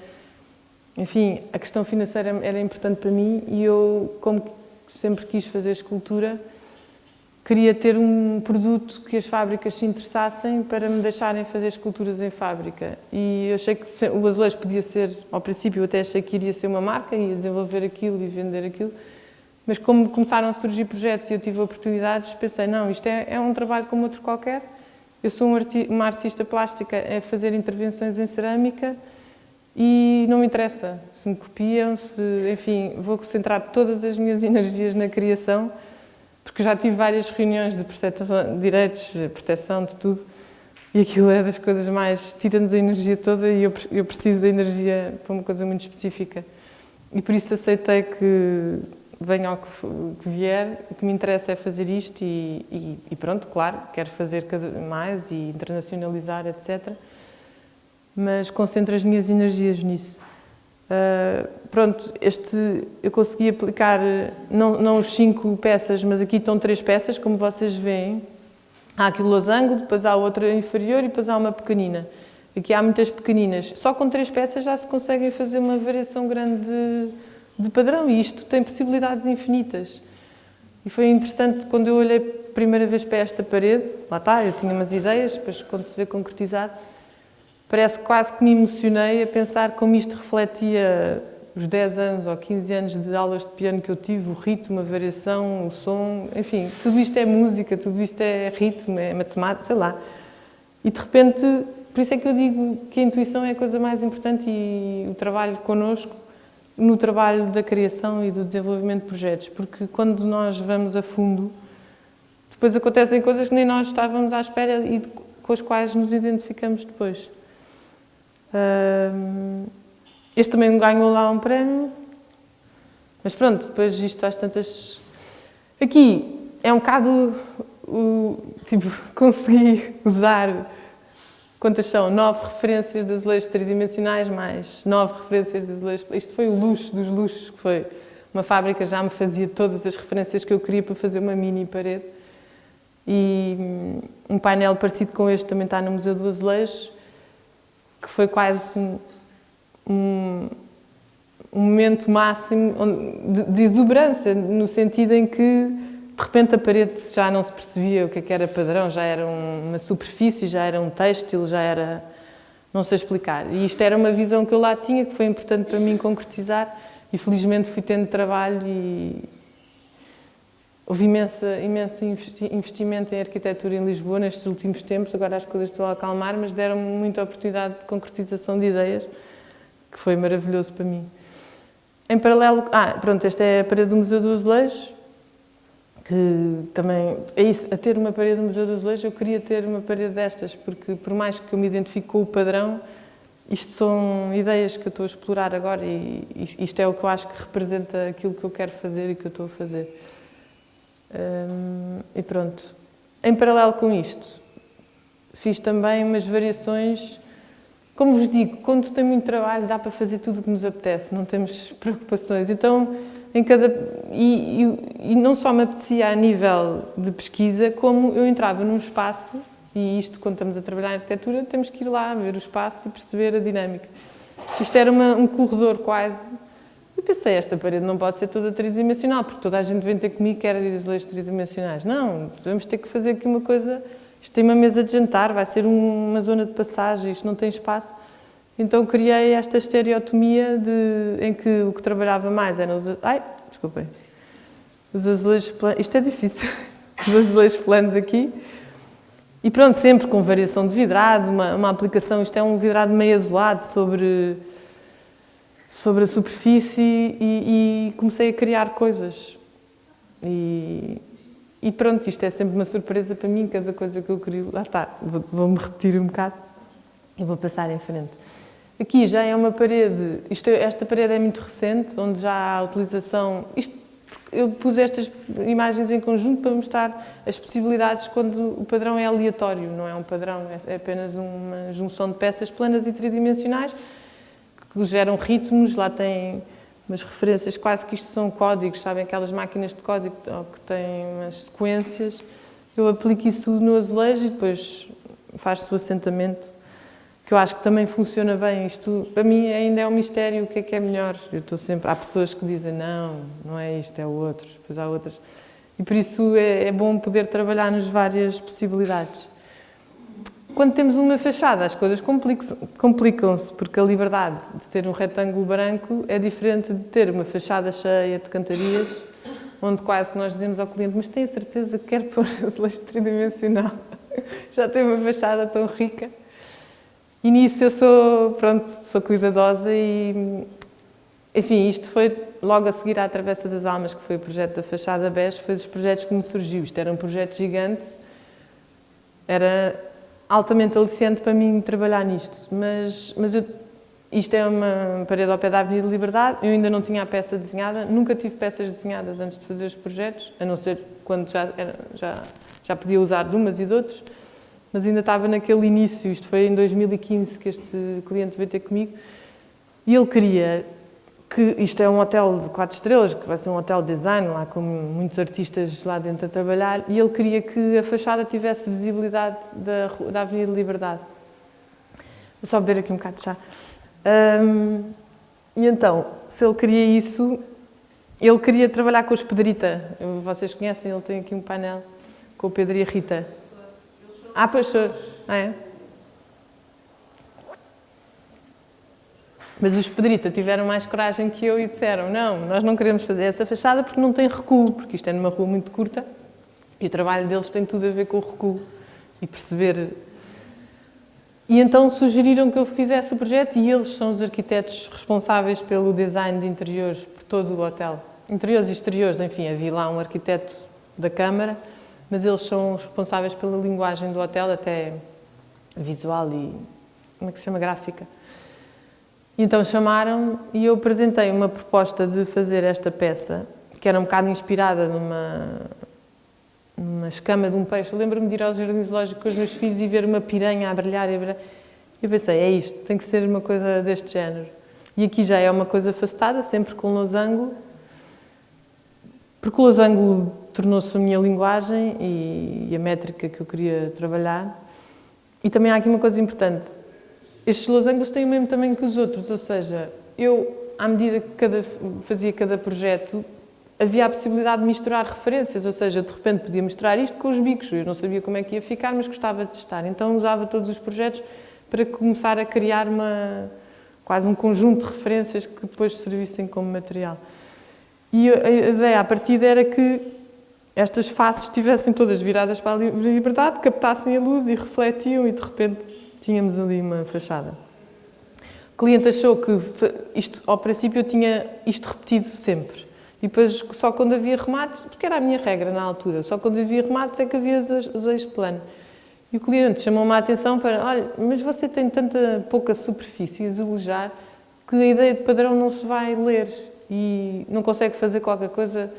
Enfim, a questão financeira era importante para mim e eu, como sempre quis fazer escultura, queria ter um produto que as fábricas se interessassem para me deixarem fazer esculturas em fábrica. E eu achei que o azulejo podia ser, ao princípio eu até achei que iria ser uma marca, ia desenvolver aquilo e vender aquilo, mas como começaram a surgir projetos e eu tive oportunidades, pensei, não, isto é, é um trabalho como outro qualquer, eu sou uma artista plástica a fazer intervenções em cerâmica e não me interessa se me copiam, se, enfim, vou concentrar todas as minhas energias na criação porque já tive várias reuniões de, de direitos, de proteção, de tudo, e aquilo é das coisas mais... tira-nos a energia toda e eu, eu preciso da energia para uma coisa muito específica. E por isso aceitei que venha ao que, que vier, o que me interessa é fazer isto e, e, e, pronto, claro, quero fazer cada mais e internacionalizar, etc. Mas concentro as minhas energias nisso. Uh, pronto, este eu consegui aplicar não, não os cinco peças, mas aqui estão três peças, como vocês veem. Há aqui o losango, depois há outra inferior e depois há uma pequenina. Aqui há muitas pequeninas. Só com três peças já se consegue fazer uma variação grande de, de padrão e isto tem possibilidades infinitas. E foi interessante quando eu olhei primeira vez para esta parede, lá está, eu tinha umas ideias, depois quando se vê concretizado, parece quase que me emocionei a pensar como isto refletia os 10 anos ou 15 anos de aulas de piano que eu tive, o ritmo, a variação, o som, enfim, tudo isto é música, tudo isto é ritmo, é matemática, sei lá. E de repente, por isso é que eu digo que a intuição é a coisa mais importante e o trabalho connosco, no trabalho da criação e do desenvolvimento de projetos, porque quando nós vamos a fundo, depois acontecem coisas que nem nós estávamos à espera e com as quais nos identificamos depois. Este também ganhou lá um prémio, mas pronto, depois isto às tantas... Aqui é um bocado, o, tipo, consegui usar, quantas são? Nove referências de azulejos tridimensionais, mais nove referências de azulejos... Isto foi o luxo dos luxos, que foi uma fábrica já me fazia todas as referências que eu queria para fazer uma mini parede. E hum, um painel parecido com este também está no Museu do Azulejo, que foi quase um, um momento máximo de, exuberância, no sentido em que de repente a parede já não se percebia o que, é que era padrão, já era uma superfície, já era um têxtil, já era... não sei explicar. E isto era uma visão que eu lá tinha, que foi importante para mim concretizar e felizmente fui tendo trabalho e houve imensa, imenso investimento em arquitetura em Lisboa nestes últimos tempos, agora as coisas estão a acalmar, mas deram-me muita oportunidade de concretização de ideias que foi maravilhoso para mim. Em paralelo, ah, pronto, esta é a parede do Museu do Azulejo, que também, é isso, a ter uma parede do Museu do Azulejo, eu queria ter uma parede destas, porque por mais que eu me identifique com o padrão, isto são ideias que eu estou a explorar agora e isto é o que eu acho que representa aquilo que eu quero fazer e que eu estou a fazer. Hum, e pronto. Em paralelo com isto, fiz também umas variações como vos digo, quando tem muito trabalho dá para fazer tudo o que nos apetece, não temos preocupações. Então, em cada... E, e, e, não só me apetecia a nível de pesquisa, como eu entrava num espaço, e isto quando estamos a trabalhar em arquitetura, temos que ir lá ver o espaço e perceber a dinâmica. Isto era uma, um corredor quase. E pensei, esta parede não pode ser toda tridimensional, porque toda a gente vem ter comigo que era de azulejos tridimensionais. Não, vamos ter que fazer aqui uma coisa isto tem uma mesa de jantar, vai ser uma zona de passagem, isto não tem espaço. Então criei esta estereotomia de, em que o que trabalhava mais eram os... Ai, desculpem. Os azulejos planos... Isto é difícil. Os azulejos planos aqui. E pronto, sempre com variação de vidrado, uma, uma aplicação... Isto é um vidrado meio azulado sobre, sobre a superfície e, e comecei a criar coisas. E, e pronto, isto é sempre uma surpresa para mim, cada coisa que eu crio, lá está, vou-me vou repetir um bocado e vou passar em frente. Aqui já é uma parede, isto, esta parede é muito recente, onde já há a utilização, isto, eu pus estas imagens em conjunto para mostrar as possibilidades quando o padrão é aleatório, não é um padrão, é, é apenas uma junção de peças planas e tridimensionais que geram ritmos, lá tem umas referências, quase que isto são códigos, sabem, aquelas máquinas de código que têm umas sequências. Eu aplico isso no azulejo e depois faz-se o assentamento, que eu acho que também funciona bem. Isto, para mim, ainda é um mistério o que é que é melhor. Eu estou sempre... Há pessoas que dizem, não, não é isto, é o outro. Depois há outras. E por isso é, é bom poder trabalhar nas várias possibilidades. Quando temos uma fachada, as coisas complicam-se, porque a liberdade de ter um retângulo branco é diferente de ter uma fachada cheia de cantarias, onde quase nós dizemos ao cliente, mas tem a certeza que quer pôr azulejo tridimensional? Já tem uma fachada tão rica. E nisso eu sou, pronto, sou cuidadosa e, enfim, isto foi logo a seguir à Travessa das Almas, que foi o projeto da Fachada BES, foi dos projetos que me surgiu. Isto era um projeto gigante, era altamente aliciante para mim trabalhar nisto, mas, mas eu, isto é uma parede ao pé da Avenida Liberdade, eu ainda não tinha a peça desenhada, nunca tive peças desenhadas antes de fazer os projetos, a não ser quando já, era, já, já podia usar de umas e de outros, mas ainda estava naquele início, isto foi em 2015 que este cliente veio ter comigo, e ele queria que isto é um hotel de quatro estrelas, que vai ser um hotel de design, lá com muitos artistas lá dentro a trabalhar, e ele queria que a fachada tivesse visibilidade da, da Avenida Liberdade. Vou só beber aqui um bocado de chá. Um, e então, se ele queria isso, ele queria trabalhar com os Pedrita. Vocês conhecem, ele tem aqui um painel com o Pedro e a Rita. Ah, pois, ah, é? Mas os Pedrita tiveram mais coragem que eu e disseram não, nós não queremos fazer essa fachada porque não tem recuo, porque isto é numa rua muito curta e o trabalho deles tem tudo a ver com o recuo e perceber... E então sugeriram que eu fizesse o projeto e eles são os arquitetos responsáveis pelo design de interiores por todo o hotel. Interiores e exteriores, enfim, havia lá um arquiteto da Câmara, mas eles são responsáveis pela linguagem do hotel, até visual e... como é que se chama? Gráfica. Então chamaram e eu apresentei uma proposta de fazer esta peça, que era um bocado inspirada numa, numa escama de um peixe. Lembro-me de ir ao jardim zoológico com os meus filhos e ver uma piranha a brilhar e a brilhar. Eu pensei, é isto, tem que ser uma coisa deste género. E aqui já é uma coisa afastada, sempre com losango, porque o losango tornou-se a minha linguagem e a métrica que eu queria trabalhar. E também há aqui uma coisa importante, estes losangos têm o mesmo tamanho que os outros, ou seja, eu, à medida que cada, fazia cada projeto, havia a possibilidade de misturar referências, ou seja, de repente podia misturar isto com os bicos, eu não sabia como é que ia ficar, mas gostava de testar. Então usava todos os projetos para começar a criar uma, quase um conjunto de referências que depois servissem como material. E a ideia, a partir era que estas faces estivessem todas viradas para a liberdade, captassem a luz e refletiam e de repente tínhamos ali uma fachada. O cliente achou que isto, ao princípio eu tinha isto repetido sempre. E depois só quando havia remates, porque era a minha regra na altura, só quando havia remates é que havia os eixos plano. E o cliente chamou-me a atenção para, olha, mas você tem tanta pouca superfície a azulejar que a ideia de padrão não se vai ler e não consegue fazer qualquer coisa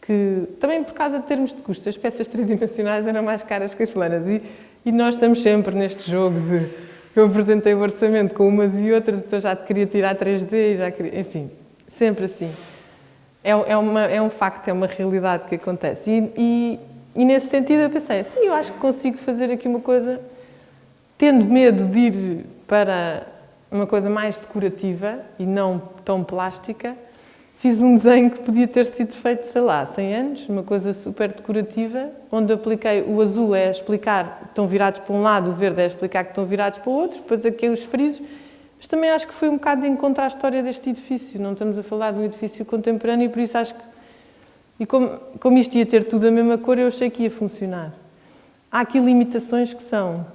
que... Também por causa de termos de custos, as peças tridimensionais eram mais caras que as planas e e nós estamos sempre neste jogo de eu apresentei o orçamento com umas e outras, então já te queria tirar 3D, já queria, enfim, sempre assim. É, é, uma, é um facto, é uma realidade que acontece. E, e, e, nesse sentido eu pensei, sim, eu acho que consigo fazer aqui uma coisa, tendo medo de ir para uma coisa mais decorativa e não tão plástica, Fiz um desenho que podia ter sido feito, sei lá, 100 anos, uma coisa super decorativa, onde apliquei o azul é explicar que estão virados para um lado, o verde é explicar que estão virados para o outro, depois aqui os frisos, mas também acho que foi um bocado de encontrar a história deste edifício, não estamos a falar de um edifício contemporâneo e por isso acho que, e como, como isto ia ter tudo a mesma cor, eu achei que ia funcionar. Há aqui limitações que são,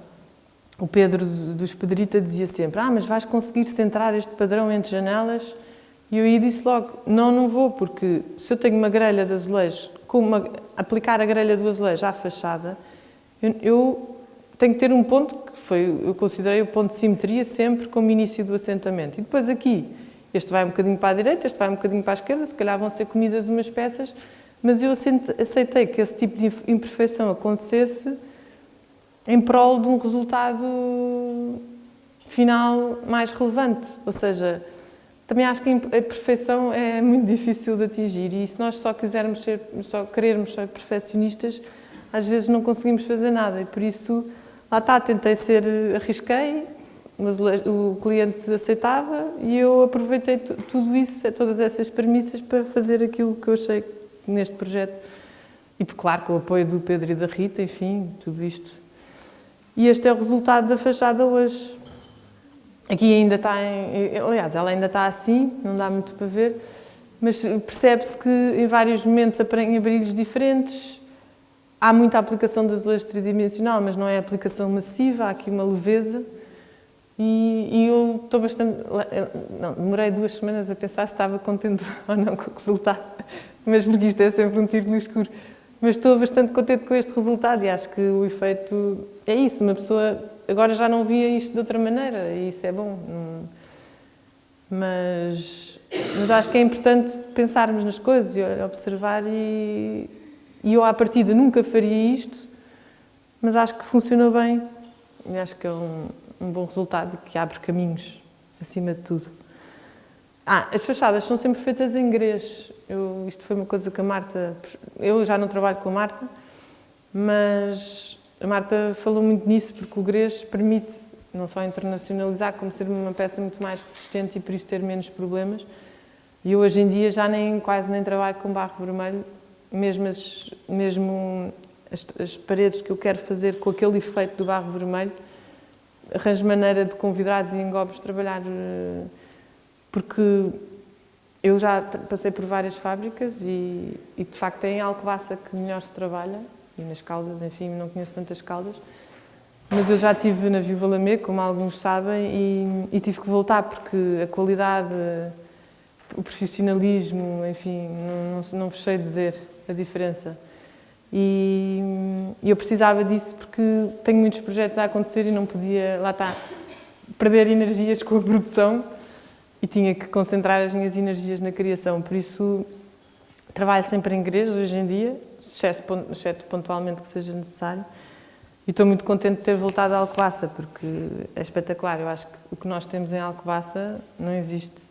o Pedro dos Pedrita dizia sempre, ah, mas vais conseguir centrar este padrão entre janelas e eu aí disse logo, não, não vou, porque se eu tenho uma grelha de azulejo, com uma, aplicar a grelha do azulejo à fachada, eu, eu, tenho que ter um ponto que foi, eu considerei o ponto de simetria sempre como início do assentamento. E depois aqui, este vai um bocadinho para a direita, este vai um bocadinho para a esquerda, se calhar vão ser comidas umas peças, mas eu aceitei que esse tipo de imperfeição acontecesse em prol de um resultado final mais relevante, ou seja, também acho que a perfeição é muito difícil de atingir e se nós só quisermos ser, só querermos ser perfeccionistas, às vezes não conseguimos fazer nada e por isso, lá está, tentei ser, arrisquei, mas o cliente aceitava e eu aproveitei tudo isso, todas essas premissas para fazer aquilo que eu achei neste projeto. E, claro, com o apoio do Pedro e da Rita, enfim, tudo isto. E este é o resultado da fachada hoje. Aqui ainda está, em, aliás, ela ainda está assim, não dá muito para ver, mas percebe-se que em vários momentos aparecem brilhos diferentes, há muita aplicação de azulejo tridimensional, mas não é aplicação massiva, há aqui uma leveza, e, e, eu estou bastante... Não, demorei duas semanas a pensar se estava contente ou não com o resultado, mas porque isto é sempre um tiro no escuro. Mas estou bastante contente com este resultado e acho que o efeito é isso, uma pessoa agora já não via isto de outra maneira e isso é bom. Mas, mas acho que é importante pensarmos nas coisas e observar e, e eu à partida nunca faria isto, mas acho que funcionou bem e acho que é um, um bom resultado que abre caminhos acima de tudo. Ah, as fachadas são sempre feitas em grês. Eu, isto foi uma coisa que a Marta... Eu já não trabalho com a Marta, mas a Marta falou muito nisso, porque o grês permite não só internacionalizar, como ser uma peça muito mais resistente e por isso ter menos problemas. E eu hoje em dia já nem, quase nem trabalho com barro vermelho, mesmo as, mesmo as, as paredes que eu quero fazer com aquele efeito do barro vermelho, arranjo maneira de convidados e engobos trabalhar, eh, porque eu já passei por várias fábricas e, e de facto é em Alcobaça que melhor se trabalha, e nas Caldas, enfim, não conheço tantas Caldas, mas eu já estive na Viva Lamé, como alguns sabem, e, e, tive que voltar porque a qualidade, o profissionalismo, enfim, não, não fechei dizer a diferença. E, e eu precisava disso porque tenho muitos projetos a acontecer e não podia, lá está, perder energias com a produção e tinha que concentrar as minhas energias na criação. Por isso, trabalho sempre em igreja hoje em dia, exceto pontualmente que seja necessário. E estou muito contente de ter voltado a Alcobaça, porque é espetacular. Eu acho que o que nós temos em Alcobaça não existe.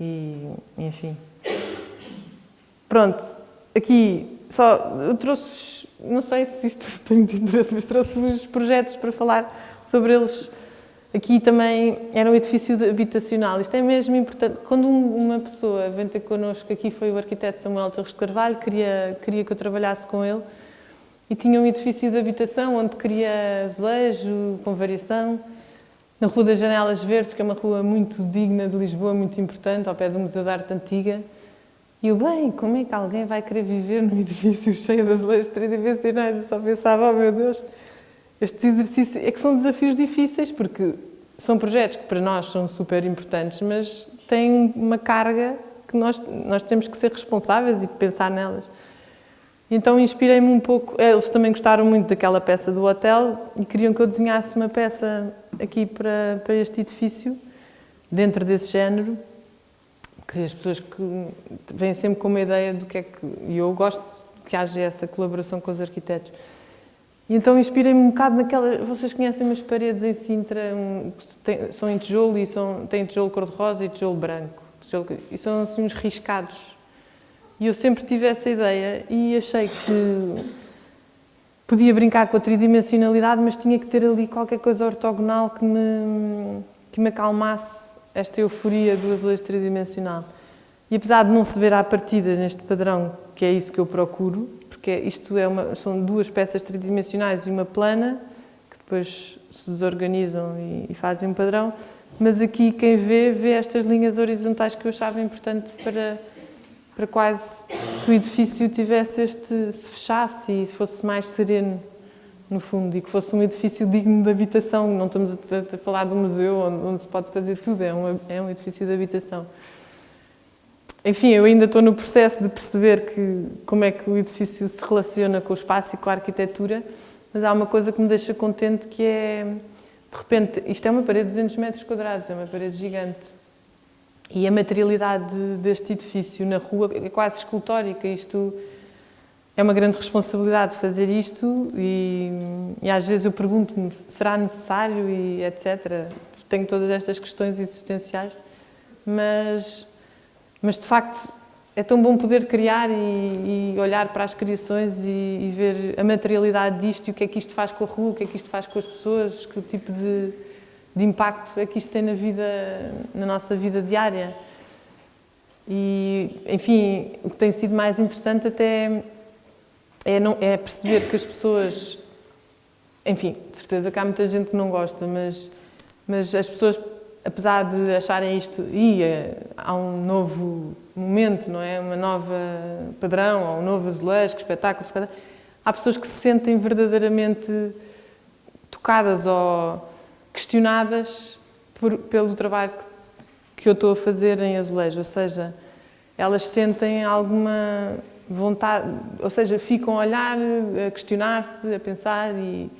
E, enfim. Pronto, aqui só eu trouxe, não sei se isto tem muito interesse, mas trouxe os projetos para falar sobre eles. Aqui também era um edifício habitacional. Isto é mesmo importante. Quando uma pessoa vem ter connosco, aqui foi o arquiteto Samuel Torres de Carvalho, queria, queria que eu trabalhasse com ele e tinha um edifício de habitação onde queria azulejo, com variação, na Rua das Janelas Verdes, que é uma rua muito digna de Lisboa, muito importante, ao pé do Museu da Arte Antiga. E eu, bem, como é que alguém vai querer viver num edifício cheio de azulejos tridimensionais? Eu só pensava, oh meu Deus, estes exercícios, é que são desafios difíceis, porque são projetos que para nós são super importantes, mas têm uma carga que nós, nós temos que ser responsáveis e pensar nelas. Então inspirei-me um pouco, é, eles também gostaram muito daquela peça do hotel e queriam que eu desenhasse uma peça aqui para, para este edifício, dentro desse género, que as pessoas que vêm sempre com uma ideia do que é que... E eu gosto que haja essa colaboração com os arquitetos. E então inspirei-me um bocado naquela... Vocês conhecem umas paredes em Sintra, tem, são em tijolo e são, têm tijolo cor-de-rosa e tijolo branco. Tijolo, e são assim uns riscados e eu sempre tive essa ideia e achei que podia brincar com a tridimensionalidade, mas tinha que ter ali qualquer coisa ortogonal que me, que me acalmasse esta euforia do azulejo tridimensional. E apesar de não se ver à partida neste padrão, que é isso que eu procuro, porque isto é uma, são duas peças tridimensionais e uma plana, que depois se desorganizam e, e fazem um padrão, mas aqui quem vê, vê estas linhas horizontais que eu achava importante para para quase que o edifício tivesse este, se fechasse e fosse mais sereno, no fundo, e que fosse um edifício digno de habitação. Não estamos a, a falar de um museu onde, onde, se pode fazer tudo, é, uma, é um edifício de habitação. Enfim, eu ainda estou no processo de perceber que, como é que o edifício se relaciona com o espaço e com a arquitetura, mas há uma coisa que me deixa contente que é, de repente, isto é uma parede de 200 metros quadrados, é uma parede gigante, e a materialidade deste edifício na rua é quase escultórica. Isto é uma grande responsabilidade fazer isto e, e às vezes eu pergunto-me, será necessário e etc. Tenho todas estas questões existenciais, mas, mas de facto é tão bom poder criar e, e olhar para as criações e, e, ver a materialidade disto e o que é que isto faz com a rua, o que é que isto faz com as pessoas, que tipo de de impacto é que isto tem na vida, na nossa vida diária. E, enfim, o que tem sido mais interessante até é, não, é perceber que as pessoas, enfim, de certeza que há muita gente que não gosta, mas, mas as pessoas, apesar de acharem isto, e há um novo momento, não é? Uma nova padrão, ou um novo azulejo, espetáculo, espetáculo, há pessoas que se sentem verdadeiramente tocadas ou questionadas por, pelo trabalho que, que eu estou a fazer em azulejo, ou seja, elas sentem alguma vontade, ou seja, ficam a olhar, a questionar-se, a pensar e,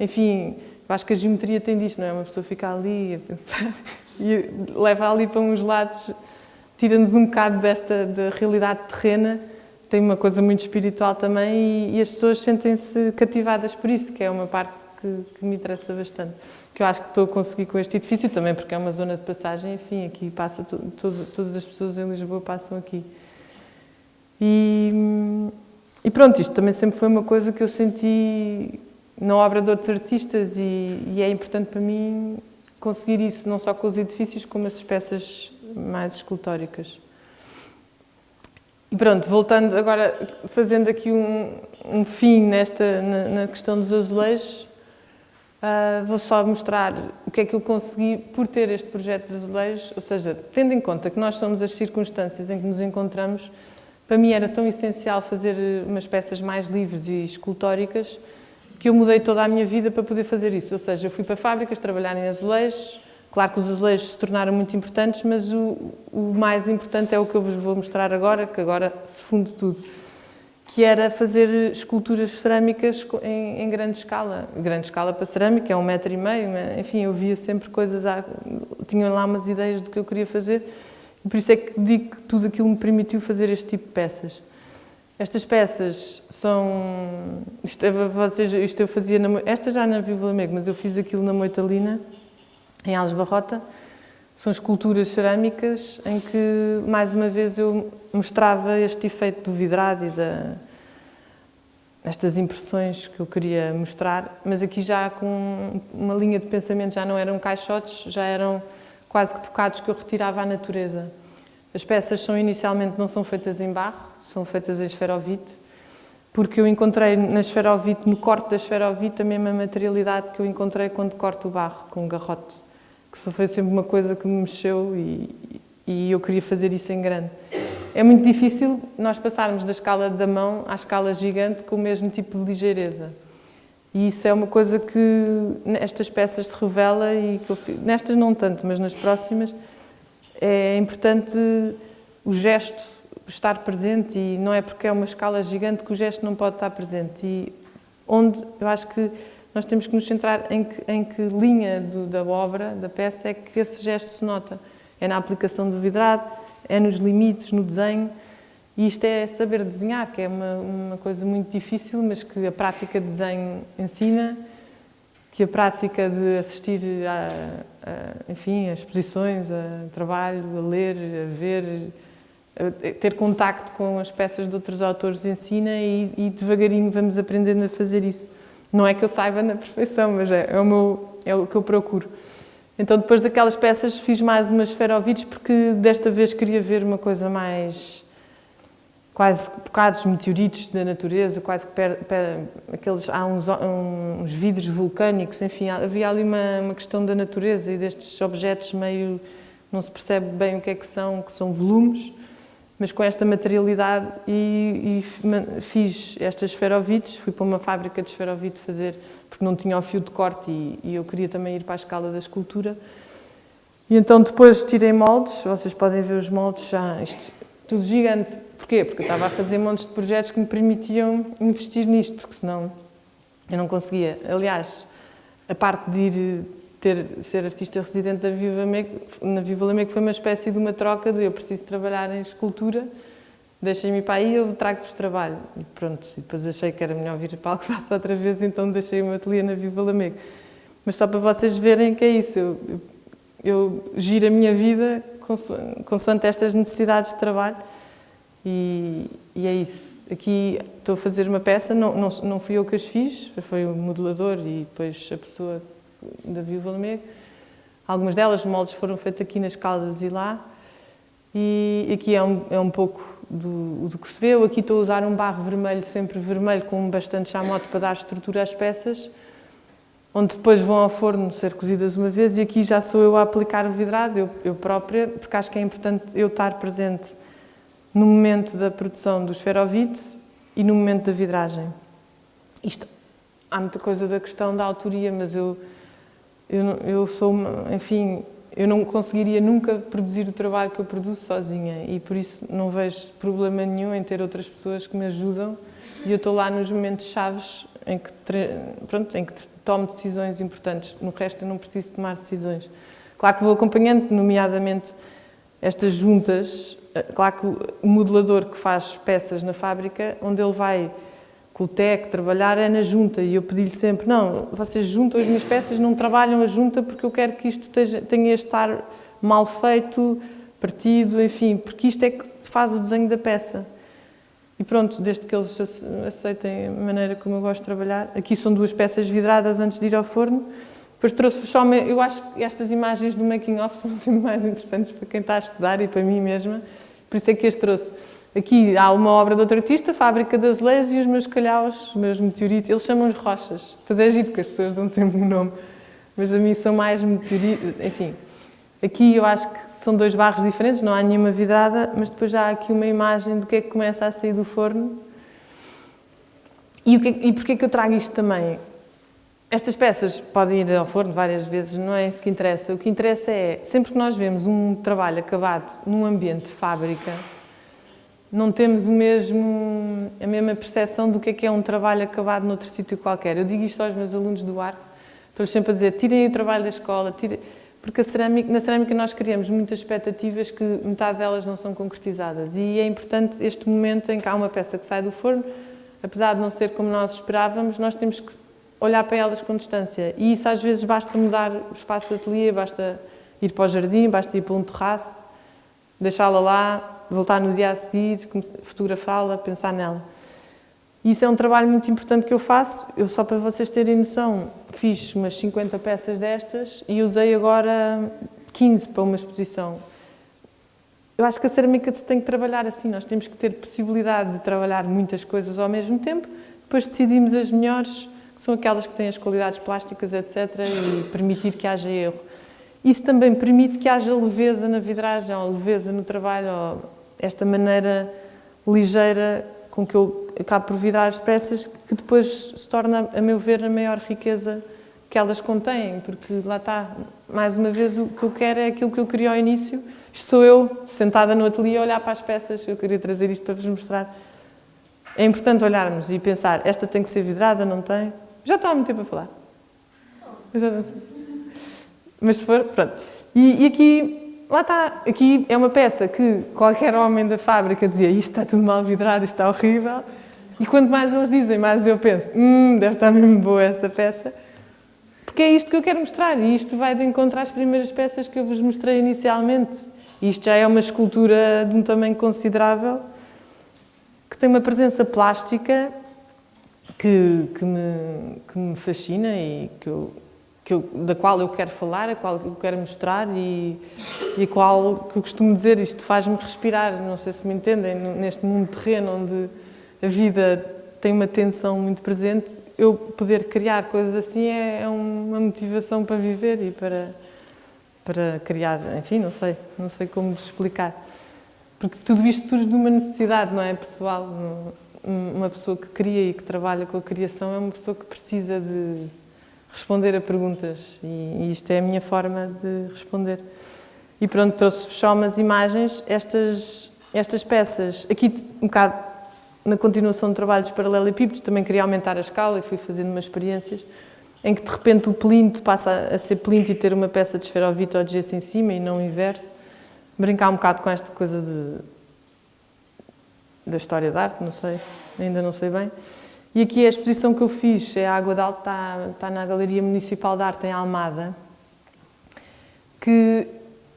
enfim, acho que a geometria tem disto, não é? Uma pessoa fica ali a pensar e leva ali para uns lados, tira-nos um bocado desta da realidade terrena, tem uma coisa muito espiritual também e, e as pessoas sentem-se cativadas por isso, que é uma parte que, que, me interessa bastante. Que eu acho que estou a conseguir com este edifício também, porque é uma zona de passagem, enfim, aqui passa, todas as pessoas em Lisboa passam aqui. E, e, pronto, isto também sempre foi uma coisa que eu senti na obra de outros artistas e, e é importante para mim conseguir isso, não só com os edifícios, como as peças mais escultóricas. E pronto, voltando agora, fazendo aqui um, um fim nesta, na, na, questão dos azulejos, uh, vou só mostrar o que é que eu consegui por ter este projeto de azulejos, ou seja, tendo em conta que nós somos as circunstâncias em que nos encontramos, para mim era tão essencial fazer umas peças mais livres e escultóricas que eu mudei toda a minha vida para poder fazer isso. Ou seja, eu fui para fábricas trabalhar em azulejos, claro que os azulejos se tornaram muito importantes, mas o, o mais importante é o que eu vos vou mostrar agora, que agora se funde tudo, que era fazer esculturas cerâmicas em, em grande escala. Grande escala para cerâmica, é um metro e meio, enfim, eu via sempre coisas, tinha lá umas ideias do que eu queria fazer, e por isso é que digo que tudo aquilo me permitiu fazer este tipo de peças. Estas peças são... Isto, é, vocês, isto eu fazia... Na, esta já na Viva Lamego, mas eu fiz aquilo na Moitalina, em Alves Barrota. São esculturas cerâmicas em que, mais uma vez, eu mostrava este efeito do vidrado e da, estas impressões que eu queria mostrar, mas aqui já com uma linha de pensamento, já não eram caixotes, já eram quase que bocados que eu retirava à natureza. As peças são inicialmente não são feitas em barro, são feitas em esferovite, porque eu encontrei na esferovite, no corte da esferovite, a mesma materialidade que eu encontrei quando corto o barro com o garrote, que só foi sempre uma coisa que me mexeu e, e eu queria fazer isso em grande. É muito difícil nós passarmos da escala da mão à escala gigante com o mesmo tipo de ligeireza. E isso é uma coisa que nestas peças se revela e que eu, nestas não tanto, mas nas próximas é importante o gesto estar presente e não é porque é uma escala gigante que o gesto não pode estar presente. E onde eu acho que nós temos que nos centrar em que, em que linha do, da obra, da peça, é que esse gesto se nota. É na aplicação do vidrado, é nos limites, no desenho. E isto é saber desenhar, que é uma, uma coisa muito difícil, mas que a prática de desenho ensina, que a prática de assistir a, a enfim, a exposições, a trabalho, a ler, a ver, a ter contacto com as peças de outros autores ensina e, e, devagarinho vamos aprendendo a fazer isso. Não é que eu saiba na perfeição, mas é, é, o, meu, é o que eu procuro. Então, depois daquelas peças, fiz mais umas esferovites porque desta vez queria ver uma coisa mais quase bocados meteoritos da natureza, quase que per, per, aqueles, há uns, uns, vidros vulcânicos, enfim, havia ali uma, uma, questão da natureza e destes objetos meio, não se percebe bem o que é que são, que são volumes, mas com esta materialidade e, e fiz estas esferovites, fui para uma fábrica de esferovite fazer, porque não tinha o fio de corte e, e eu queria também ir para a escala da escultura. E então depois tirei moldes, vocês podem ver os moldes já, isto, tudo gigante, Porquê? Porque eu estava a fazer montes de projetos que me permitiam investir nisto, porque senão eu não conseguia. Aliás, a parte de ir ter, ser artista residente da Viva Lamego, na Viva Lamego foi uma espécie de uma troca de eu preciso trabalhar em escultura, deixem-me para aí, eu trago-vos trabalho. E pronto, depois achei que era melhor vir para faço outra vez, então deixei meu ateliê na Viva Lamego. Mas só para vocês verem que é isso, eu, eu, eu giro a minha vida consoante estas necessidades de trabalho, e, e, é isso. Aqui estou a fazer uma peça, não, não, não fui eu que as fiz, foi o modelador e depois a pessoa da Viúva Lamego. Algumas delas, moldes foram feitos aqui nas Caldas e lá. E aqui é um, é um pouco do, do que se vê. Eu aqui estou a usar um barro vermelho, sempre vermelho, com bastante chamote para dar estrutura às peças, onde depois vão ao forno ser cozidas uma vez e aqui já sou eu a aplicar o vidrado, eu, eu própria, porque acho que é importante eu estar presente no momento da produção do esferovite e no momento da vidragem. Isto, há muita coisa da questão da autoria, mas eu, eu, eu sou, uma, enfim, eu não conseguiria nunca produzir o trabalho que eu produzo sozinha e por isso não vejo problema nenhum em ter outras pessoas que me ajudam e eu estou lá nos momentos chaves em que, pronto, em que tomo decisões importantes. No resto eu não preciso tomar decisões. Claro que vou acompanhando, nomeadamente estas juntas, claro que o modelador que faz peças na fábrica, onde ele vai com o TEC, trabalhar é na junta e eu pedi-lhe sempre, não, vocês juntam as minhas peças, não trabalham a junta porque eu quero que isto tenha estar mal feito, partido, enfim, porque isto é que faz o desenho da peça. E pronto, desde que eles aceitem a maneira como eu gosto de trabalhar. Aqui são duas peças vidradas antes de ir ao forno. Depois trouxe só, eu acho que estas imagens do making of são sempre mais interessantes para quem está a estudar e para mim mesma. Por isso é que as trouxe. Aqui há uma obra de outro artista, Fábrica das Leis, e os meus calhaus, os meus meteoritos, eles chamam-os rochas. Pois é giro, porque as pessoas dão sempre um nome. Mas a mim são mais meteoritos, enfim. Aqui eu acho que são dois barros diferentes, não há nenhuma vidrada, mas depois já há aqui uma imagem do que é que começa a sair do forno. E, o que, e porquê que eu trago isto também? Estas peças podem ir ao forno várias vezes, não é isso que interessa. O que interessa é, sempre que nós vemos um trabalho acabado num ambiente de fábrica, não temos o mesmo, a mesma percepção do que é que é um trabalho acabado noutro sítio qualquer. Eu digo isto aos meus alunos do ar, estou sempre a dizer, tirem o trabalho da escola, tirem, porque cerâmica, na cerâmica nós criamos muitas expectativas que metade delas não são concretizadas e é importante este momento em que há uma peça que sai do forno, apesar de não ser como nós esperávamos, nós temos que olhar para elas com distância e isso às vezes basta mudar o espaço de ateliê, basta ir para o jardim, basta ir para um terraço, deixá-la lá, voltar no dia a seguir, fotografá-la, pensar nela. Isso é um trabalho muito importante que eu faço. Eu, só para vocês terem noção, fiz umas 50 peças destas e usei agora 15 para uma exposição. Eu acho que a cerâmica se tem que trabalhar assim. Nós temos que ter possibilidade de trabalhar muitas coisas ao mesmo tempo. Depois decidimos as melhores, são aquelas que têm as qualidades plásticas, etc. E permitir que haja erro. Isso também permite que haja leveza na vidragem, ou leveza no trabalho, ou esta maneira ligeira com que eu acabo por vidrar as peças, que depois se torna, a meu ver, a maior riqueza que elas contêm, porque lá está, mais uma vez, o que eu quero é aquilo que eu queria ao início. Isto sou eu, sentada no ateliê, a olhar para as peças, eu queria trazer isto para vos mostrar. É importante olharmos e pensar, esta tem que ser vidrada, não tem? Já estou há muito tempo a falar. Mas se for, pronto. E, e aqui lá está, aqui é uma peça que qualquer homem da fábrica dizia isto está tudo mal vidrado, isto está horrível. E quanto mais eles dizem, mais eu penso, hum, deve estar mesmo boa essa peça. Porque é isto que eu quero mostrar e isto vai de encontrar as primeiras peças que eu vos mostrei inicialmente. Isto já é uma escultura de um tamanho considerável, que tem uma presença plástica que, que, me, que me fascina e que eu que eu, da qual eu quero falar, a qual eu quero mostrar e, e a qual que eu costumo dizer, isto faz-me respirar, não sei se me entendem, neste mundo terreno onde a vida tem uma tensão muito presente, eu poder criar coisas assim é, é uma motivação para viver e para, para criar, enfim, não sei, não sei como vos explicar. Porque tudo isto surge de uma necessidade, não é, pessoal? Uma pessoa que cria e que trabalha com a criação é uma pessoa que precisa de responder a perguntas e, isto é a minha forma de responder. E pronto, trouxe-vos só umas imagens, estas, estas peças, aqui um bocado na continuação de trabalhos paralelepípedos, também queria aumentar a escala e fui fazendo umas experiências em que de repente o plinto passa a ser plinto e ter uma peça de esferovite ou de gesso em cima e não o inverso. Brincar um bocado com esta coisa de, da história da arte, não sei, ainda não sei bem. E aqui a exposição que eu fiz, é a Água de Alto, está, está na Galeria Municipal de Arte em Almada, que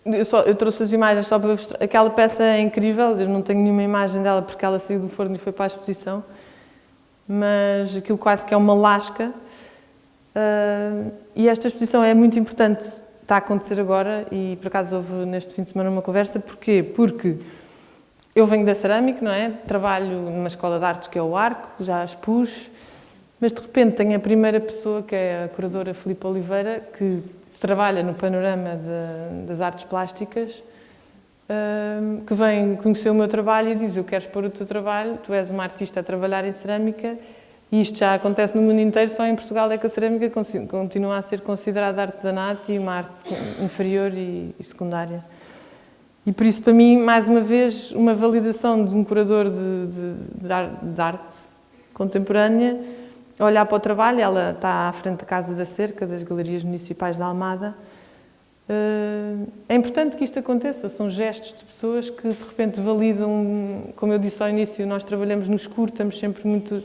eu, só, eu trouxe as imagens só para mostrar. Aquela peça é incrível, eu não tenho nenhuma imagem dela porque ela saiu do forno e foi para a exposição, mas aquilo quase que é uma lasca. Uh, e esta exposição é muito importante, está a acontecer agora e por acaso houve neste fim de semana uma conversa, porquê? Porque eu venho da cerâmica, não é? Trabalho numa escola de artes que é o Arco, já expus, mas de repente tenho a primeira pessoa, que é a curadora Filipe Oliveira, que trabalha no panorama de, das artes plásticas, que vem conhecer o meu trabalho e diz eu quero expor o teu trabalho, tu és uma artista a trabalhar em cerâmica e isto já acontece no mundo inteiro, só em Portugal é que a cerâmica continua a ser considerada artesanato e uma arte inferior e secundária. E por isso, para mim, mais uma vez, uma validação de um curador de, de, de arte contemporânea, olhar para o trabalho, ela está à frente da Casa da Cerca, das Galerias Municipais da Almada. Eh, é importante que isto aconteça, são gestos de pessoas que de repente validam, como eu disse ao início, nós trabalhamos no escuro, estamos sempre muito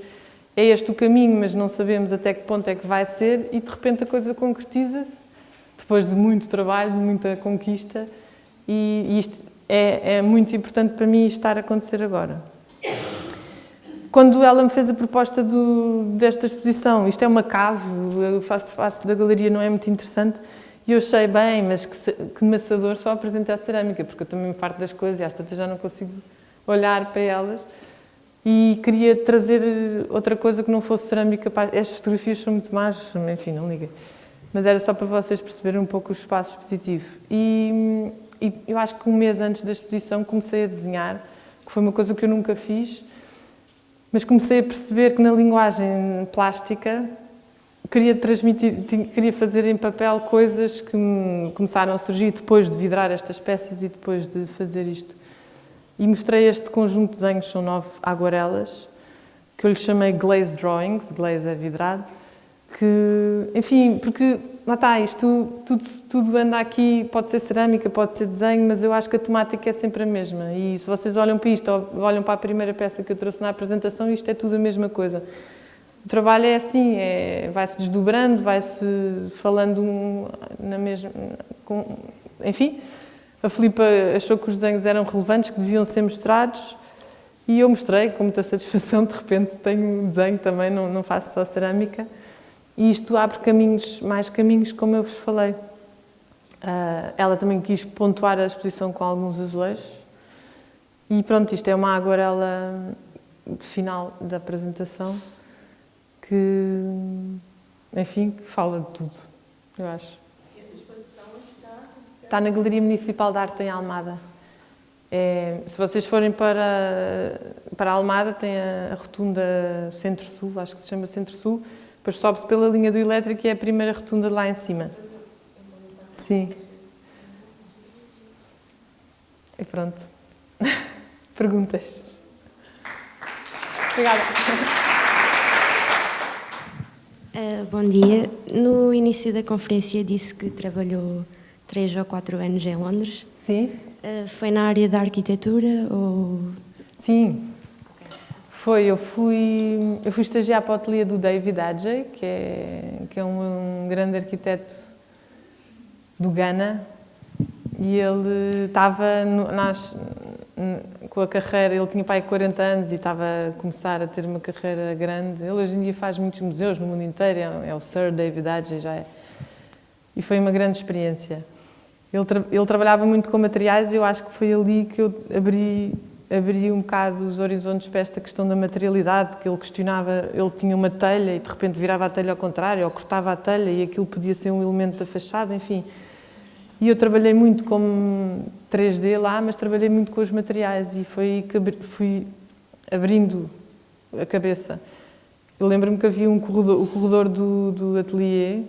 é este o caminho, mas não sabemos até que ponto é que vai ser e de repente a coisa concretiza-se, depois de muito trabalho, de muita conquista e isto é, é muito importante para mim estar a acontecer agora. Quando ela me fez a proposta do, desta exposição, isto é uma cave, o espaço da galeria não é muito interessante, e eu achei bem, mas que, que maçador só apresentar cerâmica, porque eu também me farto das coisas e às tantas já não consigo olhar para elas. E queria trazer outra coisa que não fosse cerâmica. Estas fotografias são muito más, enfim, não liguem. Mas era só para vocês perceberem um pouco o espaço expositivo. E, e eu acho que um mês antes da exposição comecei a desenhar, que foi uma coisa que eu nunca fiz, mas comecei a perceber que na linguagem plástica queria transmitir, queria fazer em papel coisas que começaram a surgir depois de vidrar estas peças e depois de fazer isto. E mostrei este conjunto de desenhos, são nove aguarelas, que eu lhe chamei Glaze Drawings, glaze é vidrado, que, enfim, porque lá está, isto tudo, tudo anda aqui, pode ser cerâmica, pode ser desenho, mas eu acho que a temática é sempre a mesma. E se vocês olham para isto, ou olham para a primeira peça que eu trouxe na apresentação, isto é tudo a mesma coisa. O trabalho é assim, é, vai-se desdobrando, vai-se falando na mesma... Com, enfim, a Filipa achou que os desenhos eram relevantes, que deviam ser mostrados, e eu mostrei com muita satisfação, de repente tenho um desenho também, não, não faço só cerâmica. E isto abre caminhos, mais caminhos, como eu vos falei. Uh, ela também quis pontuar a exposição com alguns azulejos. E pronto, isto é uma aguarela final da apresentação que, enfim, que fala de tudo, eu acho. E essa exposição está? Está na Galeria Municipal de Arte em Almada. É, se vocês forem para, para Almada, tem a, a rotunda Centro-Sul, acho que se chama Centro-Sul, depois sobe-se pela linha do elétrico e é a primeira rotunda lá em cima. Sim. E pronto. Perguntas? Obrigada. Uh, bom dia. No início da conferência disse que trabalhou três ou quatro anos em Londres. Sim. Uh, foi na área da arquitetura ou... Sim, foi, eu fui, eu fui estagiar para o ateliê do David Adjei, que é, que é um, um grande arquiteto do Ghana, e ele estava no, nas, com a carreira, ele tinha pai 40 anos e estava a começar a ter uma carreira grande. Ele hoje em dia faz muitos museus no mundo inteiro, é, é o Sir David Adjei, já é. E foi uma grande experiência. Ele, tra ele trabalhava muito com materiais e eu acho que foi ali que eu abri abria um bocado os horizontes para esta questão da materialidade, que ele questionava, ele tinha uma telha e de repente virava a telha ao contrário, ou cortava a telha e aquilo podia ser um elemento da fachada, enfim. E eu trabalhei muito com 3D lá, mas trabalhei muito com os materiais e foi que fui abrindo a cabeça. Eu lembro-me que havia um corredor, o corredor do, do ateliê,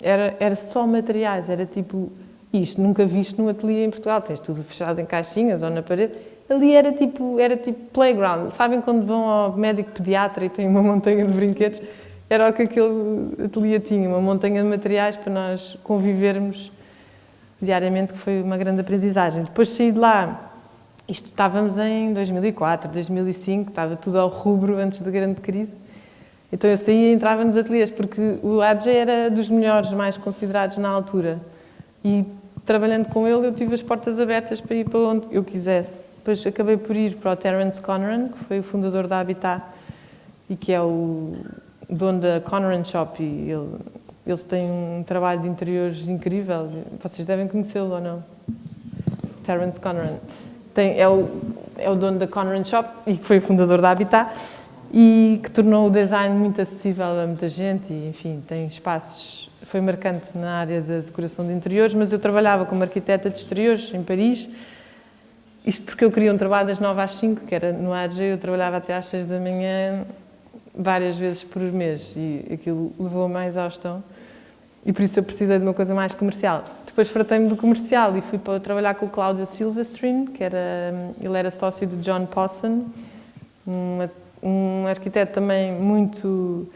era, era só materiais, era tipo isto, nunca visto num ateliê em Portugal, tens tudo fechado em caixinhas ou na parede, ali era tipo, era tipo playground. Sabem quando vão ao médico pediatra e têm uma montanha de brinquedos? Era o que aquele ateliê tinha, uma montanha de materiais para nós convivermos diariamente, que foi uma grande aprendizagem. Depois saí de lá, isto estávamos em 2004, 2005, estava tudo ao rubro antes da grande crise. Então eu saía e entrava nos ateliês, porque o AJ era dos melhores, mais considerados na altura. E trabalhando com ele eu tive as portas abertas para ir para onde eu quisesse. Depois acabei por ir para o Terence Conran, que foi o fundador da Habitat e que é o dono da Conran Shop. E ele, eles têm um trabalho de interiores incrível. Vocês devem conhecê-lo ou não? Terence Conran. Tem, é, o, é o dono da Conran Shop e que foi o fundador da Habitat e que tornou o design muito acessível a muita gente e, enfim, tem espaços... Foi marcante na área da decoração de interiores, mas eu trabalhava como arquiteta de exteriores em Paris isto porque eu queria um trabalho das 9 às 5, que era no AG, eu trabalhava até às 6 da manhã, várias vezes por mês, e aquilo levou mais à exaustão. E por isso eu precisei de uma coisa mais comercial. Depois fratei-me do comercial e fui para trabalhar com o Cláudio Silvestrin, que era, ele era sócio do John Posson, um arquiteto também muito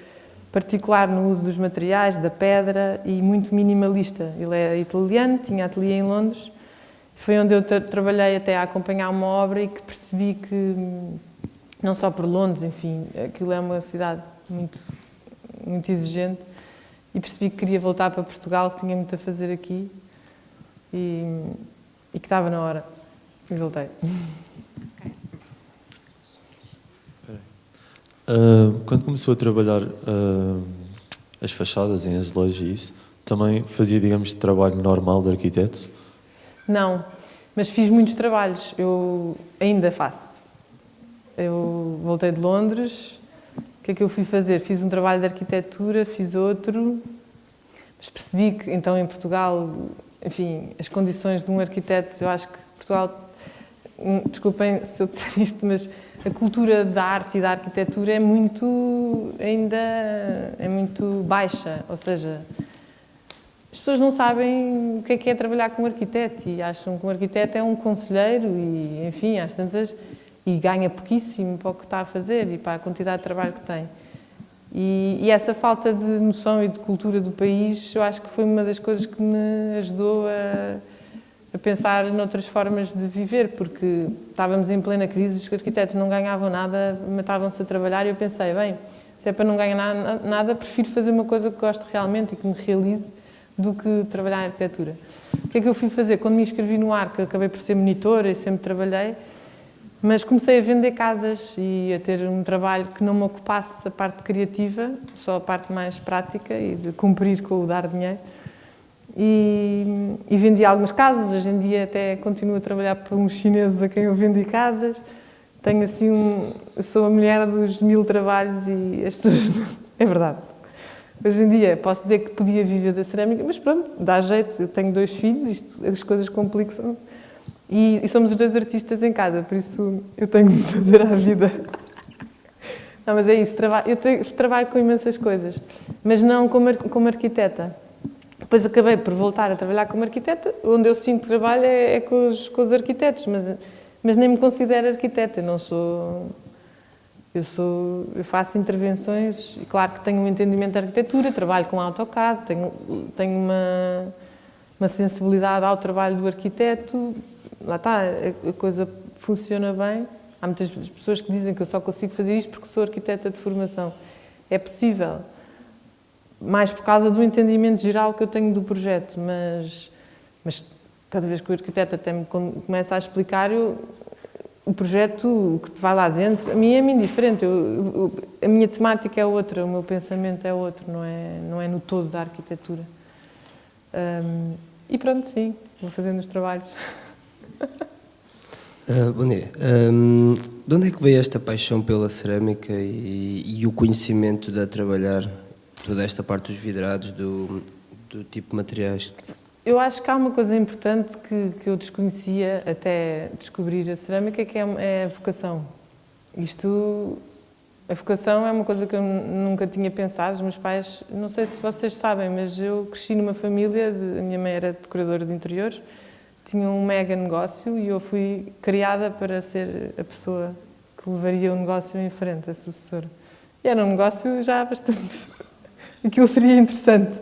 particular no uso dos materiais, da pedra e muito minimalista. Ele é italiano, tinha ateliê em Londres foi onde eu trabalhei até a acompanhar uma obra e que percebi que, não só por Londres, enfim, aquilo é uma cidade muito, muito exigente e percebi que queria voltar para Portugal, que tinha muito a fazer aqui e, e que estava na hora. E voltei. Uh, quando começou a trabalhar uh, as fachadas em azulejos e isso, também fazia, digamos, trabalho normal de arquiteto? Não, mas fiz muitos trabalhos. Eu ainda faço. Eu voltei de Londres. O que é que eu fui fazer? Fiz um trabalho de arquitetura, fiz outro, mas percebi que, então, em Portugal, enfim, as condições de um arquiteto, eu acho que Portugal, hum, desculpem se eu disser isto, mas a cultura da arte e da arquitetura é muito, ainda, é muito baixa, ou seja, as pessoas não sabem o que é que é trabalhar com um arquiteto e acham que um arquiteto é um conselheiro e, enfim, às tantas, e ganha pouquíssimo para o que está a fazer e para a quantidade de trabalho que tem. E, e, essa falta de noção e de cultura do país, eu acho que foi uma das coisas que me ajudou a, a pensar noutras formas de viver, porque estávamos em plena crise, os arquitetos não ganhavam nada, matavam-se a trabalhar e eu pensei, bem, se é para não ganhar nada, prefiro fazer uma coisa que gosto realmente e que me realize do que trabalhar em arquitetura. O que é que eu fui fazer? Quando me inscrevi no ARC, acabei por ser monitora e sempre trabalhei, mas comecei a vender casas e a ter um trabalho que não me ocupasse a parte criativa, só a parte mais prática e de cumprir com o dar dinheiro. E, e vendi algumas casas, hoje em dia até continuo a trabalhar para uns chineses a quem eu vendi casas. Tenho assim um... sou a mulher dos mil trabalhos e as pessoas... é verdade. Hoje em dia posso dizer que podia viver da cerâmica, mas pronto, dá jeito. Eu tenho dois filhos, isto, as coisas complicam e, e, somos os dois artistas em casa, por isso eu tenho de fazer à vida. Não, mas é isso, eu trabalho com imensas coisas, mas não como, como arquiteta. Depois acabei por voltar a trabalhar como arquiteta, onde eu sinto trabalho é, é com, os, com, os, arquitetos, mas, mas nem me considero arquiteta, eu não sou... Eu, sou, eu faço intervenções, e claro que tenho um entendimento de arquitetura, trabalho com AutoCAD, tenho, tenho uma, uma sensibilidade ao trabalho do arquiteto, lá está, a coisa funciona bem. Há muitas pessoas que dizem que eu só consigo fazer isto porque sou arquiteta de formação. É possível, mais por causa do entendimento geral que eu tenho do projeto, mas, mas cada vez que o arquiteto até me começa a explicar, eu, o projeto que vai lá dentro, a mim é-me indiferente, eu, a minha temática é outra, o meu pensamento é outro, não é, não é no todo da arquitetura. Um, e pronto, sim, vou fazendo os trabalhos. Uh, bom dia. Um, de onde é que veio esta paixão pela cerâmica e, e, o conhecimento de trabalhar toda esta parte dos vidrados, do, do tipo de materiais? Eu acho que há uma coisa importante que, que eu desconhecia até descobrir a cerâmica, que é, é a vocação. Isto, a vocação é uma coisa que eu nunca tinha pensado. Os meus pais, não sei se vocês sabem, mas eu cresci numa família, de, a minha mãe era decoradora de interiores, tinha um mega negócio e eu fui criada para ser a pessoa que levaria o negócio em frente, a sucessora. E era um negócio já bastante... Aquilo seria interessante.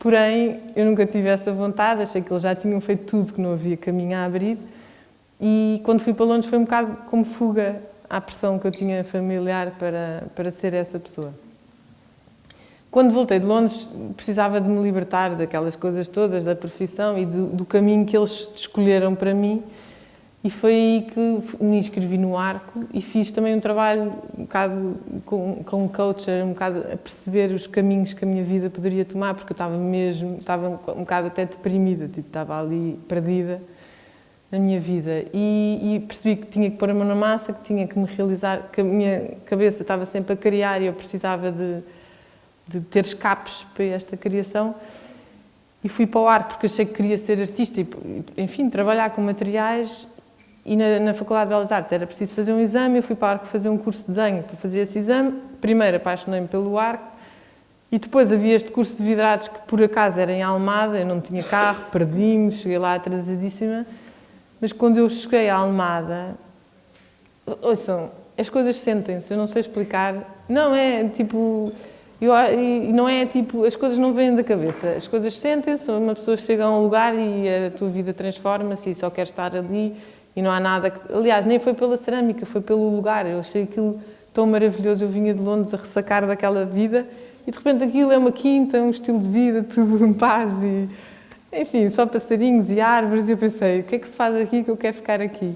Porém, eu nunca tive essa vontade, achei que eles já tinham feito tudo, que não havia caminho a abrir. E quando fui para Londres foi um bocado como fuga à pressão que eu tinha familiar para, para ser essa pessoa. Quando voltei de Londres, precisava de me libertar daquelas coisas todas, da profissão e do, do caminho que eles escolheram para mim. E foi aí que me inscrevi no Arco e fiz também um trabalho um bocado com, com um coach, um bocado a perceber os caminhos que a minha vida poderia tomar, porque eu estava mesmo, estava um bocado até deprimida, tipo, estava ali perdida na minha vida. E, e percebi que tinha que pôr a mão na massa, que tinha que me realizar, que a minha cabeça estava sempre a criar e eu precisava de de ter escapes para esta criação e fui para o ar porque achei que queria ser artista e, enfim, trabalhar com materiais e na, na Faculdade de Belas Artes era preciso fazer um exame, eu fui para o arco fazer um curso de desenho para fazer esse exame, primeiro apaixonei-me pelo arco e depois havia este curso de vidrados que por acaso era em Almada, eu não tinha carro, perdi-me, cheguei lá atrasadíssima, mas quando eu cheguei à Almada, ouçam, as coisas sentem-se, eu não sei explicar, não é tipo e não é tipo, as coisas não vêm da cabeça, as coisas sentem-se, uma pessoa chega a um lugar e a tua vida transforma-se e só quer estar ali e não há nada que... Aliás, nem foi pela cerâmica, foi pelo lugar, eu achei aquilo tão maravilhoso. Eu vinha de Londres a ressacar daquela vida e de repente aquilo é uma quinta, um estilo de vida, tudo em paz e, enfim, só passarinhos e árvores. E eu pensei, o que é que se faz aqui que eu quero ficar aqui?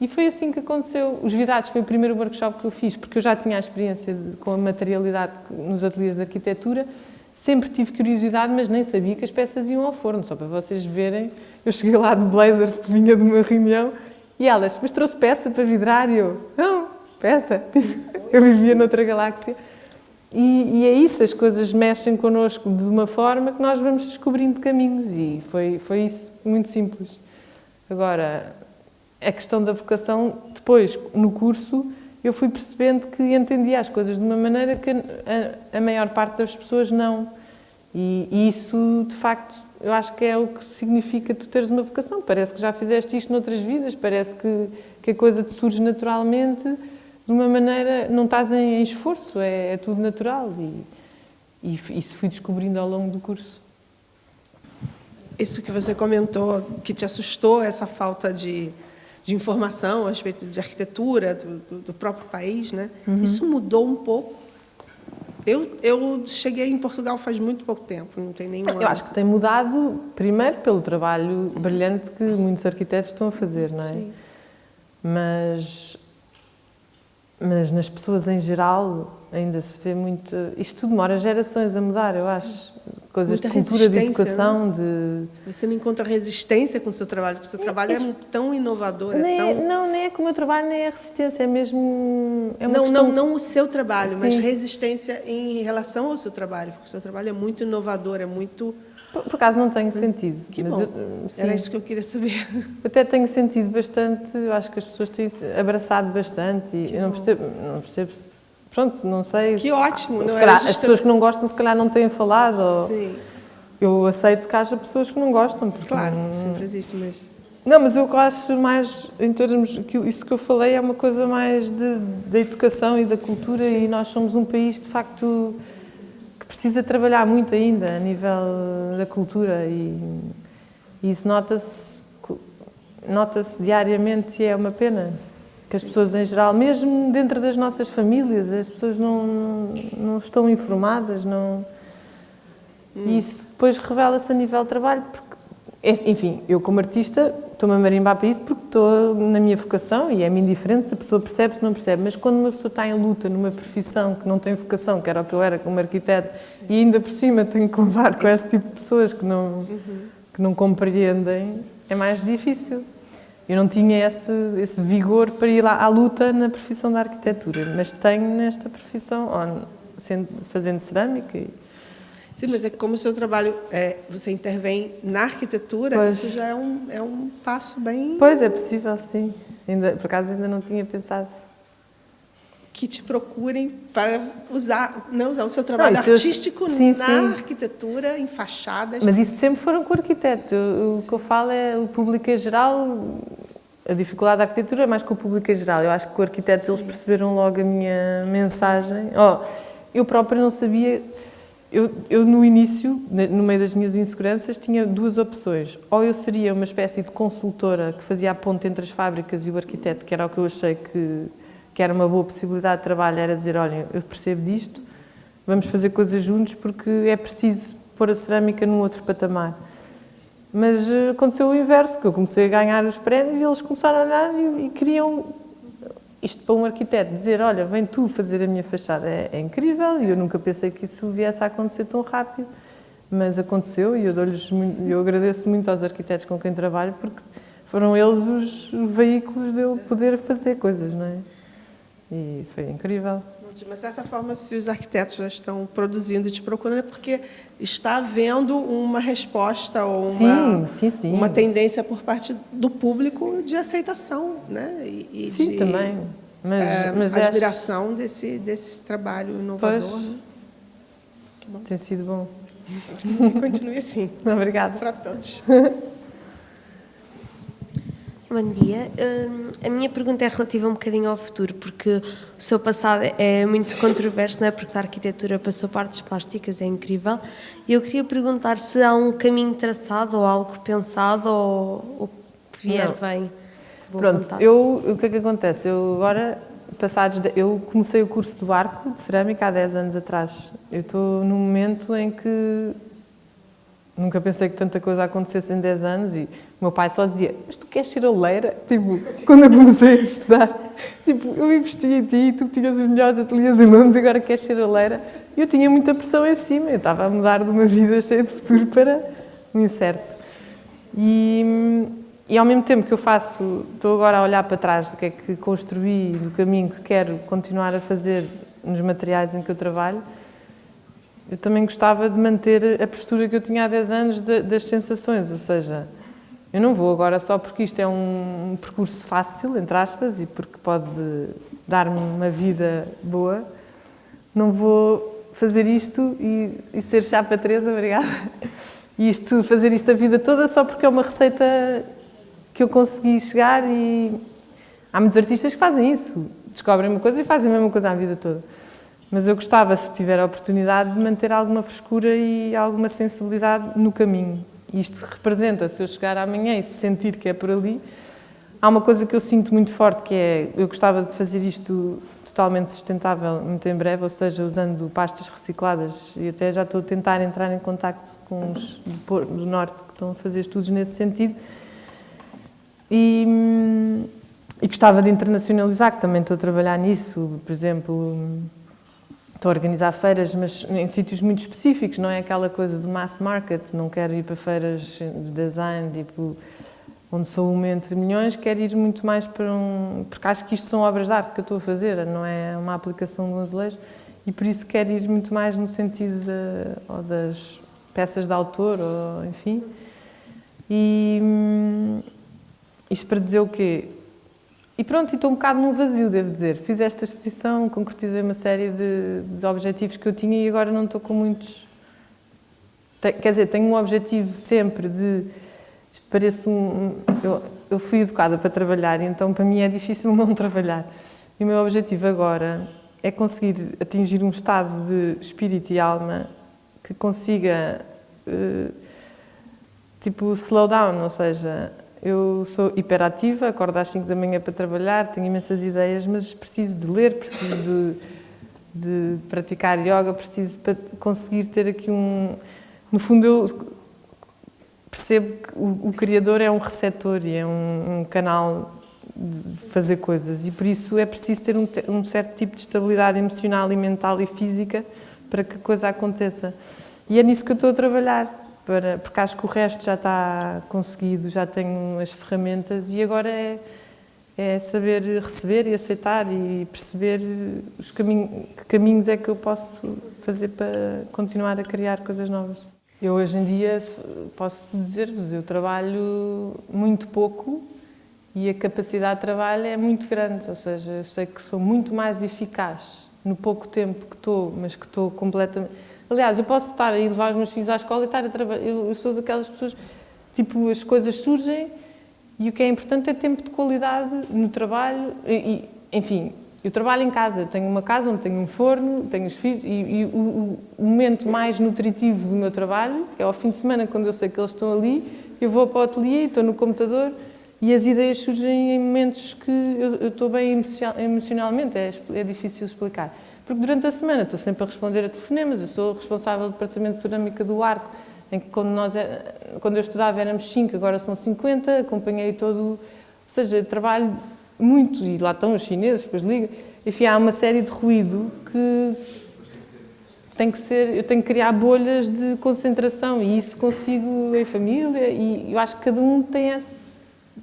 E foi assim que aconteceu. Os Vidrados foi o primeiro workshop que eu fiz, porque eu já tinha a experiência de, com a materialidade nos ateliês de arquitetura, sempre tive curiosidade, mas nem sabia que as peças iam ao forno, só para vocês verem. Eu cheguei lá de blazer, vinha de uma reunião, e elas, mas trouxe peça para vidrar? E eu, não, peça. Eu vivia noutra galáxia. E, e, é isso, as coisas mexem connosco de uma forma que nós vamos descobrindo caminhos e foi, foi isso, muito simples. Agora, a questão da vocação, depois, no curso, eu fui percebendo que entendia as coisas de uma maneira que a, a maior parte das pessoas não. E, e, isso, de facto, eu acho que é o que significa tu teres uma vocação. Parece que já fizeste isto noutras vidas, parece que, que a coisa te surge naturalmente, de uma maneira, não estás em, em esforço, é, é, tudo natural. E, e isso fui descobrindo ao longo do curso. Isso que você comentou, que te assustou, essa falta de de informação a respeito de arquitetura do, do, do próprio país, né? Uhum. Isso mudou um pouco. Eu, eu cheguei em Portugal faz muito pouco tempo, não tem nenhum Eu acho que tem mudado, primeiro, pelo trabalho brilhante que muitos arquitetos estão a fazer, não é? Sim. Mas, mas nas pessoas em geral ainda se vê muito... Isto tudo demora gerações a mudar, eu Sim. acho coisas Muita de cultura, de educação, né? de... Você não encontra resistência com o seu trabalho, porque o seu é, trabalho é, é tão inovador, nem, é tão... Não, nem é com o meu trabalho, nem é resistência, é mesmo... É não, questão... não, não o seu trabalho, Sim. mas resistência em relação ao seu trabalho, porque o seu trabalho é muito inovador, é muito... Por, por acaso não tenho sentido. Que bom, eu, era isso que eu queria saber. Até tenho sentido bastante, eu acho que as pessoas têm abraçado bastante e eu não percebo, não percebo se Pronto, não sei. Que se, ótimo, não calhar, As pessoas que não gostam, se calhar, não têm falado. Sim. Eu aceito que haja pessoas que não gostam. Claro, não, sempre existe, mas. Não, mas eu acho mais, em termos, que isso que eu falei é uma coisa mais de, da educação e da cultura Sim. e nós somos um país, de facto, que precisa trabalhar muito ainda a nível da cultura e, e isso nota-se nota-se diariamente e é uma pena que as pessoas em geral, mesmo dentro das nossas famílias, as pessoas não, não, estão informadas, não... Hum. E isso depois revela-se a nível de trabalho, porque, enfim, eu como artista estou-me a marimbar para isso porque estou na minha vocação e é-me indiferente se a pessoa percebe, se não percebe, mas quando uma pessoa está em luta numa profissão que não tem vocação, que era o que eu era como arquiteto, Sim. e ainda por cima tenho que levar com esse tipo de pessoas que não, uhum. que não compreendem, é mais difícil. Eu não tinha esse, esse vigor para ir lá à luta na profissão da arquitetura, mas tenho nesta profissão, sendo, fazendo cerâmica. E... Sim, mas é como o seu trabalho, é, você intervém na arquitetura, pois. isso já é um, é um passo bem... Pois, é possível, sim. Ainda, por acaso ainda não tinha pensado que te procurem para usar, não usar o seu trabalho não, artístico sim, na sim. arquitetura, em fachadas. Mas isso sempre foram com arquitetos. Eu, o que eu falo é o público em geral. A dificuldade da arquitetura é mais com o público em geral. Eu acho que com arquitetos sim. eles perceberam logo a minha mensagem. Oh, eu própria não sabia. Eu, eu, no início, no meio das minhas inseguranças, tinha duas opções. Ou eu seria uma espécie de consultora que fazia a ponte entre as fábricas e o arquiteto, que era o que eu achei que que era uma boa possibilidade de trabalho, era dizer, olha, eu percebo disto, vamos fazer coisas juntos porque é preciso pôr a cerâmica num outro patamar. Mas eh, aconteceu o inverso, que eu comecei a ganhar os prémios e eles começaram a olhar e, e queriam, isto para um arquiteto, dizer, olha, vem tu fazer a minha fachada, é, é incrível, e eu nunca pensei que isso viesse a acontecer tão rápido, mas aconteceu e eu, eu agradeço muito aos arquitetos com quem trabalho, porque foram eles os veículos de eu poder fazer coisas, não é? E foi incrível. De uma certa forma, se os arquitetos já estão produzindo e te procurando, é porque está havendo uma resposta ou uma, sim, sim, sim. uma tendência por parte do público de aceitação né? e, e sim, de também. Mas, é, mas admiração acho... desse, desse trabalho inovador. Né? Tem sido bom. Continue assim. Obrigada. Para todos. Bom dia. Uh, a minha pergunta é relativa um bocadinho ao futuro, porque o seu passado é muito controverso, não é? Porque da arquitetura passou partes plásticas, é incrível. E eu queria perguntar se há um caminho traçado ou algo pensado ou o que vier não. vem. Pronto, eu, o que é que acontece? Eu agora passados. De, eu comecei o curso do arco de cerâmica há 10 anos atrás. Eu estou num momento em que nunca pensei que tanta coisa acontecesse em 10 anos e o meu pai só dizia: Mas tu queres ser oleira? Tipo, quando eu comecei a estudar, tipo, eu investi em ti, tu tinhas os melhores ateliês em Londres e agora queres ser oleira. E eu tinha muita pressão em cima, eu estava a mudar de uma vida cheia de futuro para um incerto. E e ao mesmo tempo que eu faço, estou agora a olhar para trás do que é que construí, do caminho que quero continuar a fazer nos materiais em que eu trabalho, eu também gostava de manter a postura que eu tinha há 10 anos de, das sensações, ou seja, eu não vou agora só porque isto é um percurso fácil, entre aspas, e porque pode dar-me uma vida boa, não vou fazer isto e, e ser chapa Teresa, obrigada, e isto, fazer isto a vida toda só porque é uma receita que eu consegui chegar e há muitos artistas que fazem isso, descobrem uma coisa e fazem a mesma coisa a vida toda. Mas eu gostava, se tiver a oportunidade, de manter alguma frescura e alguma sensibilidade no caminho. Isto representa, se eu chegar amanhã e sentir que é por ali, há uma coisa que eu sinto muito forte, que é, eu gostava de fazer isto totalmente sustentável muito em breve, ou seja, usando pastas recicladas, e até já estou a tentar entrar em contacto com os do Norte que estão a fazer estudos nesse sentido, e, e gostava de internacionalizar, que também estou a trabalhar nisso. Por exemplo, estou a organizar feiras, mas em sítios muito específicos, não é aquela coisa do mass market. Não quero ir para feiras de design, tipo, onde sou uma entre milhões, quero ir muito mais para um... Porque acho que isto são obras de arte que eu estou a fazer, não é uma aplicação de um azulejo, e por isso quero ir muito mais no sentido de, das peças de autor, ou enfim. E, isto para dizer o quê? E pronto, estou um bocado num vazio, devo dizer. Fiz esta exposição, concretizei uma série de, de objetivos que eu tinha e agora não estou com muitos... Quer dizer, tenho um objetivo sempre de... Isto parece um... Eu, eu fui educada para trabalhar então para mim é difícil não trabalhar. E o meu objetivo agora é conseguir atingir um estado de espírito e alma que consiga, uh, tipo, slow down, ou seja, eu sou hiperativa, acordo às 5 da manhã para trabalhar, tenho imensas ideias, mas preciso de ler, preciso de, de praticar yoga, preciso para conseguir ter aqui um... No fundo, eu percebo que o, o criador é um receptor e é um, um, canal de fazer coisas e por isso é preciso ter um, um certo tipo de estabilidade emocional e mental e física para que a coisa aconteça. E é nisso que eu estou a trabalhar para, porque acho que o resto já está conseguido, já tenho as ferramentas e agora é, é saber receber e aceitar e perceber os que caminhos é que eu posso fazer para continuar a criar coisas novas. Eu hoje em dia posso dizer-vos, eu trabalho muito pouco e a capacidade de trabalho é muito grande, ou seja, eu sei que sou muito mais eficaz no pouco tempo que estou, mas que estou completamente Aliás, eu posso estar a levar os meus filhos à escola e estar a trabalhar. Eu, sou daquelas pessoas, tipo, as coisas surgem e o que é importante é tempo de qualidade no trabalho. E, enfim, eu trabalho em casa, tenho uma casa onde tenho um forno, tenho os filhos, e, e o, o, momento mais nutritivo do meu trabalho é ao fim de semana, quando eu sei que eles estão ali, eu vou para o ateliê, estou no computador e as ideias surgem em momentos que eu, eu estou bem emocionalmente, é, é difícil explicar. Porque durante a semana estou sempre a responder a telefonemas, eu sou responsável do Departamento de Cerâmica do Arco, em que quando, nós, é, quando eu estudava éramos 5, agora são 50, acompanhei todo, ou seja, trabalho muito, e lá estão os chineses, depois liga, enfim, há uma série de ruído que tem que ser, eu tenho que criar bolhas de concentração e isso consigo em família e eu acho que cada um tem, esse,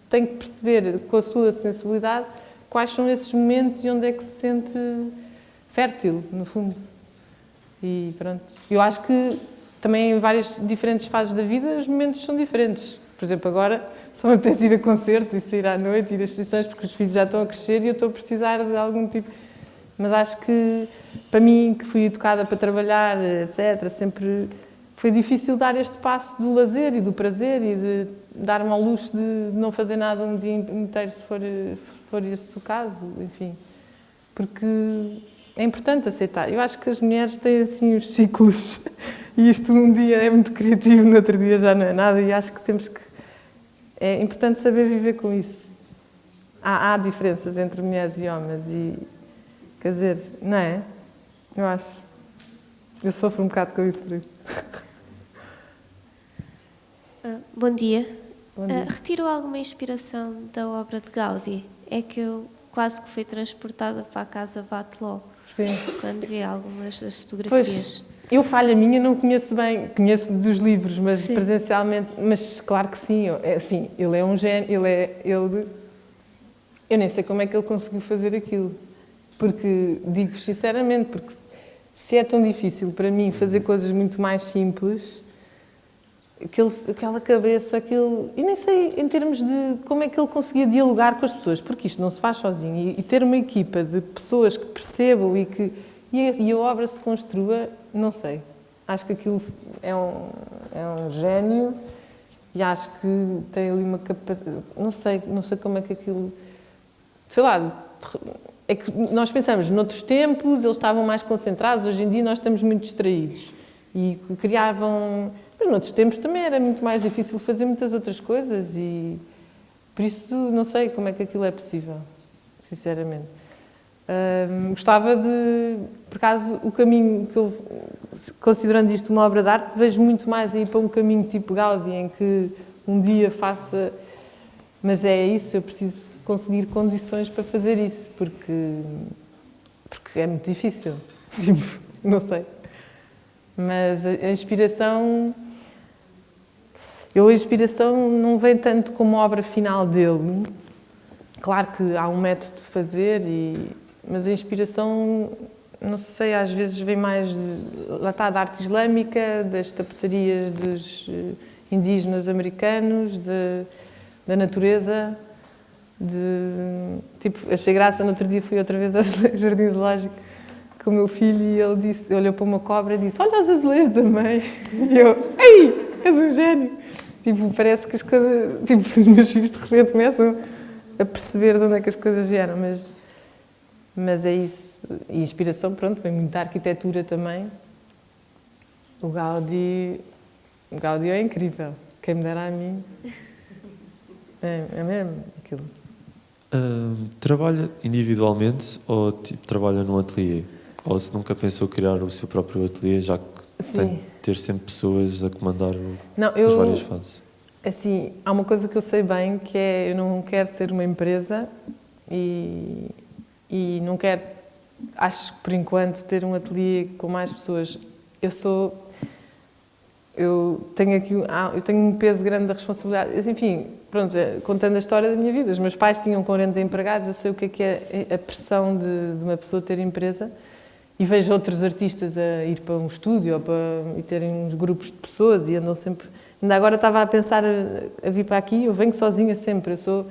tem que perceber com a sua sensibilidade quais são esses momentos e onde é que se sente fértil, no fundo. E pronto. Eu acho que também em várias diferentes fases da vida os momentos são diferentes. Por exemplo, agora só me apetece ir a concertos e sair à noite, ir a exposições, porque os filhos já estão a crescer e eu estou a precisar de algum tipo... Mas acho que, para mim, que fui educada para trabalhar, etc., sempre foi difícil dar este passo do lazer e do prazer e de dar-me ao luxo de não fazer nada um dia inteiro, se for, se for esse o caso, enfim. Porque é importante aceitar. Eu acho que as mulheres têm assim os ciclos e isto um dia é muito criativo, no outro dia já não é nada e acho que temos que... É importante saber viver com isso. Há, há diferenças entre mulheres e homens e, Quer dizer, não é? Eu acho. Eu sofro um bocado com isso por isso. Uh, bom dia. Bom dia. Uh, retirou alguma inspiração da obra de Gaudí? É que eu quase que fui transportada para a casa Bateló Sim. quando vi algumas das fotografias. Eu falha minha, não conheço bem, conheço dos livros, mas Sim. presencialmente, mas claro que sim, eu- é assim, ele é um gênio, ele é, ele, eu nem sei como é que ele conseguiu fazer aquilo, porque, digo-vos sinceramente, porque se é tão difícil para mim fazer coisas muito mais simples, aquele, aquela cabeça, aquele, e nem sei em termos de como é que ele conseguia dialogar com as pessoas, porque isto não se faz sozinho, e, e ter uma equipa de pessoas que percebam e que e a, e a obra se construa, não sei. Acho que aquilo é um, é um gênio e acho que tem ali uma capacidade, não sei, não sei como é que aquilo, sei lá, é que nós pensamos, noutros tempos eles estavam mais concentrados, hoje em dia nós estamos muito distraídos e criavam, mas noutros tempos também era muito mais difícil fazer muitas outras coisas e por isso não sei como é que aquilo é possível, sinceramente. Hum, gostava de, por acaso, o caminho que eu, considerando isto uma obra de arte, vejo muito mais aí para um caminho tipo Gaudí, em que um dia faça. Mas é isso, eu preciso conseguir condições para fazer isso, porque, porque é muito difícil. Tipo, não sei. Mas a inspiração. Eu, a inspiração não vem tanto como obra final dele. Claro que há um método de fazer, e, mas a inspiração, não sei, às vezes vem mais de, lá está, da arte islâmica, das tapeçarias dos eh, indígenas americanos, de, da natureza. De, tipo, achei graça, no outro dia fui outra vez ao Jardim Zoológico com o meu filho e ele disse, olhou para uma cobra e disse olha os azulejos da mãe. E eu, ei, és um gênio. Tipo, parece que as coisas, tipo, os meus filhos de repente começam a perceber de onde é que as coisas vieram, mas, mas é isso. E inspiração, pronto, vem muito da arquitetura também. O Gaudí, o Gaudí é incrível. Quem me dera a mim. É, é mesmo aquilo. Hum, trabalha individualmente ou tipo, trabalha num ateliê? Ou se nunca pensou criar o seu próprio ateliê, já que tem Sim. de ter sempre pessoas a comandar Não, as eu, várias fases? Assim, há uma coisa que eu sei bem, que é eu não quero ser uma empresa e, e não quero, acho que por enquanto, ter um ateliê com mais pessoas. Eu sou, eu tenho aqui, ah, eu tenho um peso grande da responsabilidade. Enfim, pronto, é, contando a história da minha vida, os meus pais tinham 40 empregados, eu sei o que é que é a pressão de, de uma pessoa ter empresa e vejo outros artistas a ir para um estúdio ou para, e terem uns grupos de pessoas e andam sempre. Ainda agora estava a pensar a, a vir para aqui, eu venho sozinha sempre. Eu sou.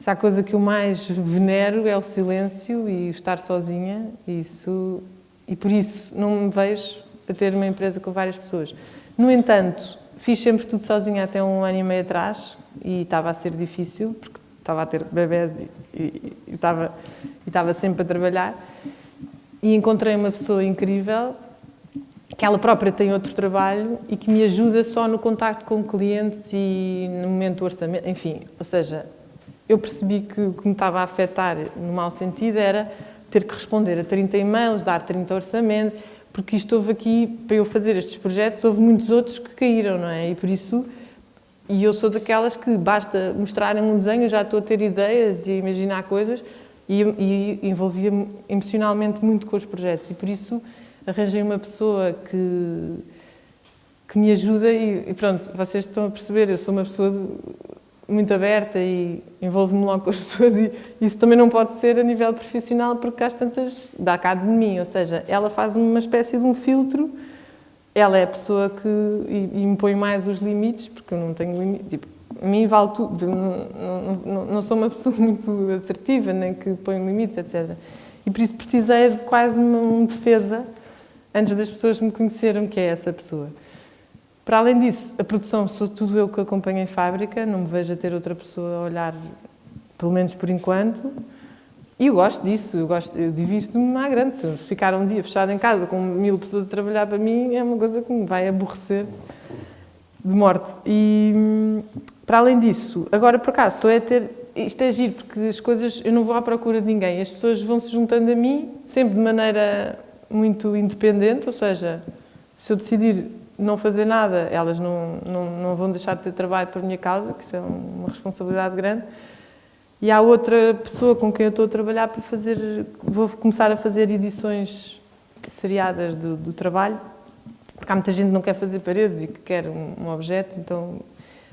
Se há coisa que eu mais venero é o silêncio e estar sozinha, isso, e por isso não me vejo a ter uma empresa com várias pessoas. No entanto, fiz sempre tudo sozinha até um ano e meio atrás e estava a ser difícil, porque estava a ter bebés e, e, e estava, e estava sempre a trabalhar e encontrei uma pessoa incrível que ela própria tem outro trabalho e que me ajuda só no contacto com clientes e no momento do orçamento, enfim, ou seja, eu percebi que o que me estava a afetar no mau sentido era ter que responder a 30 e-mails, dar 30 orçamentos, porque isto houve aqui, para eu fazer estes projetos, houve muitos outros que caíram, não é? E por isso, e eu sou daquelas que basta mostrarem um desenho, já estou a ter ideias e a imaginar coisas, e, e envolvia-me emocionalmente muito com os projetos, e por isso arranjei uma pessoa que, que me ajuda e, e pronto, vocês estão a perceber, eu sou uma pessoa de- muito aberta e envolvo-me logo com as pessoas e isso também não pode ser a nível profissional porque às tantas dá cá de mim, ou seja, ela faz uma espécie de um filtro, ela é a pessoa que e, e me põe mais os limites, porque eu não tenho limites, tipo, a mim vale tudo, não, não, não, sou uma pessoa muito assertiva, nem que põe limites, etc. E por isso precisei de quase uma, defesa antes das pessoas me conheceram que é essa pessoa. Para além disso, a produção sou tudo eu que acompanho em fábrica, não me vejo a ter outra pessoa a olhar, pelo menos por enquanto. E eu gosto disso, eu, gosto, eu divirto-me à grande. Se eu ficar um dia fechado em casa com mil pessoas a trabalhar para mim, é uma coisa que me vai aborrecer de morte. E, para além disso, agora por acaso, estou a ter... isto é giro, porque as coisas, eu não vou à procura de ninguém, as pessoas vão se juntando a mim, sempre de maneira muito independente, ou seja, se eu decidir não fazer nada, elas não, não, não vão deixar de ter trabalho por minha causa, que isso é uma responsabilidade grande. E há outra pessoa com quem eu estou a trabalhar para fazer, vou começar a fazer edições seriadas do, do trabalho, porque há muita gente que não quer fazer paredes e que quer um, um objeto, então...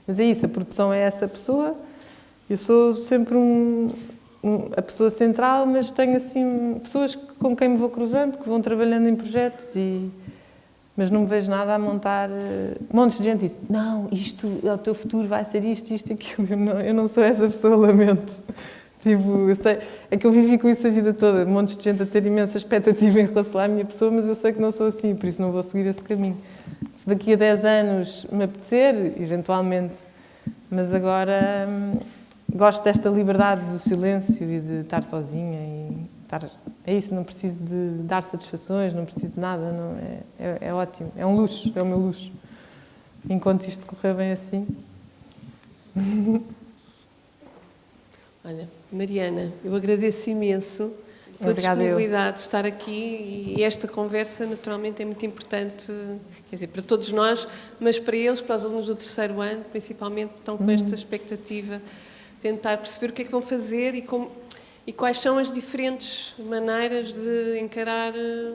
Mas é isso, a produção é essa pessoa, eu sou sempre um, um, a pessoa central, mas tenho assim pessoas com quem me vou cruzando, que vão trabalhando em projetos e mas não me vejo nada a montar uh, montes de gente diz, não, isto, o teu futuro vai ser isto, isto, aquilo. Eu não, eu não sou essa pessoa, lamento. Tipo, eu sei, é que eu vivi com isso a vida toda, montes de gente a ter imensa expectativa em relação à minha pessoa, mas eu sei que não sou assim, por isso não vou seguir esse caminho. Se daqui a 10 anos me apetecer, eventualmente, mas agora hum, gosto desta liberdade do silêncio e de estar sozinha e estar, é isso, não preciso de dar satisfações, não preciso de nada, não, é, é, é ótimo, é um luxo, é o meu luxo. Enquanto isto correr bem assim. Olha, Mariana, eu agradeço imenso tua Obrigada disponibilidade de estar aqui e esta conversa naturalmente é muito importante, quer dizer, para todos nós, mas para eles, para os alunos do terceiro ano, principalmente, que estão com esta expectativa, tentar perceber o que é que vão fazer e como e quais são as diferentes maneiras de encarar eh,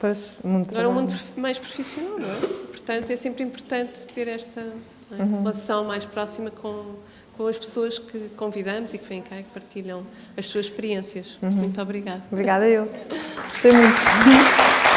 Pois, o mundo agora um mundo mais profissional, não é? Portanto, é sempre importante ter esta é, Uhum. relação mais próxima com, com as pessoas que convidamos e que vêm cá e que partilham as suas experiências. Uhum. Muito obrigada. Obrigada eu. Gostei muito.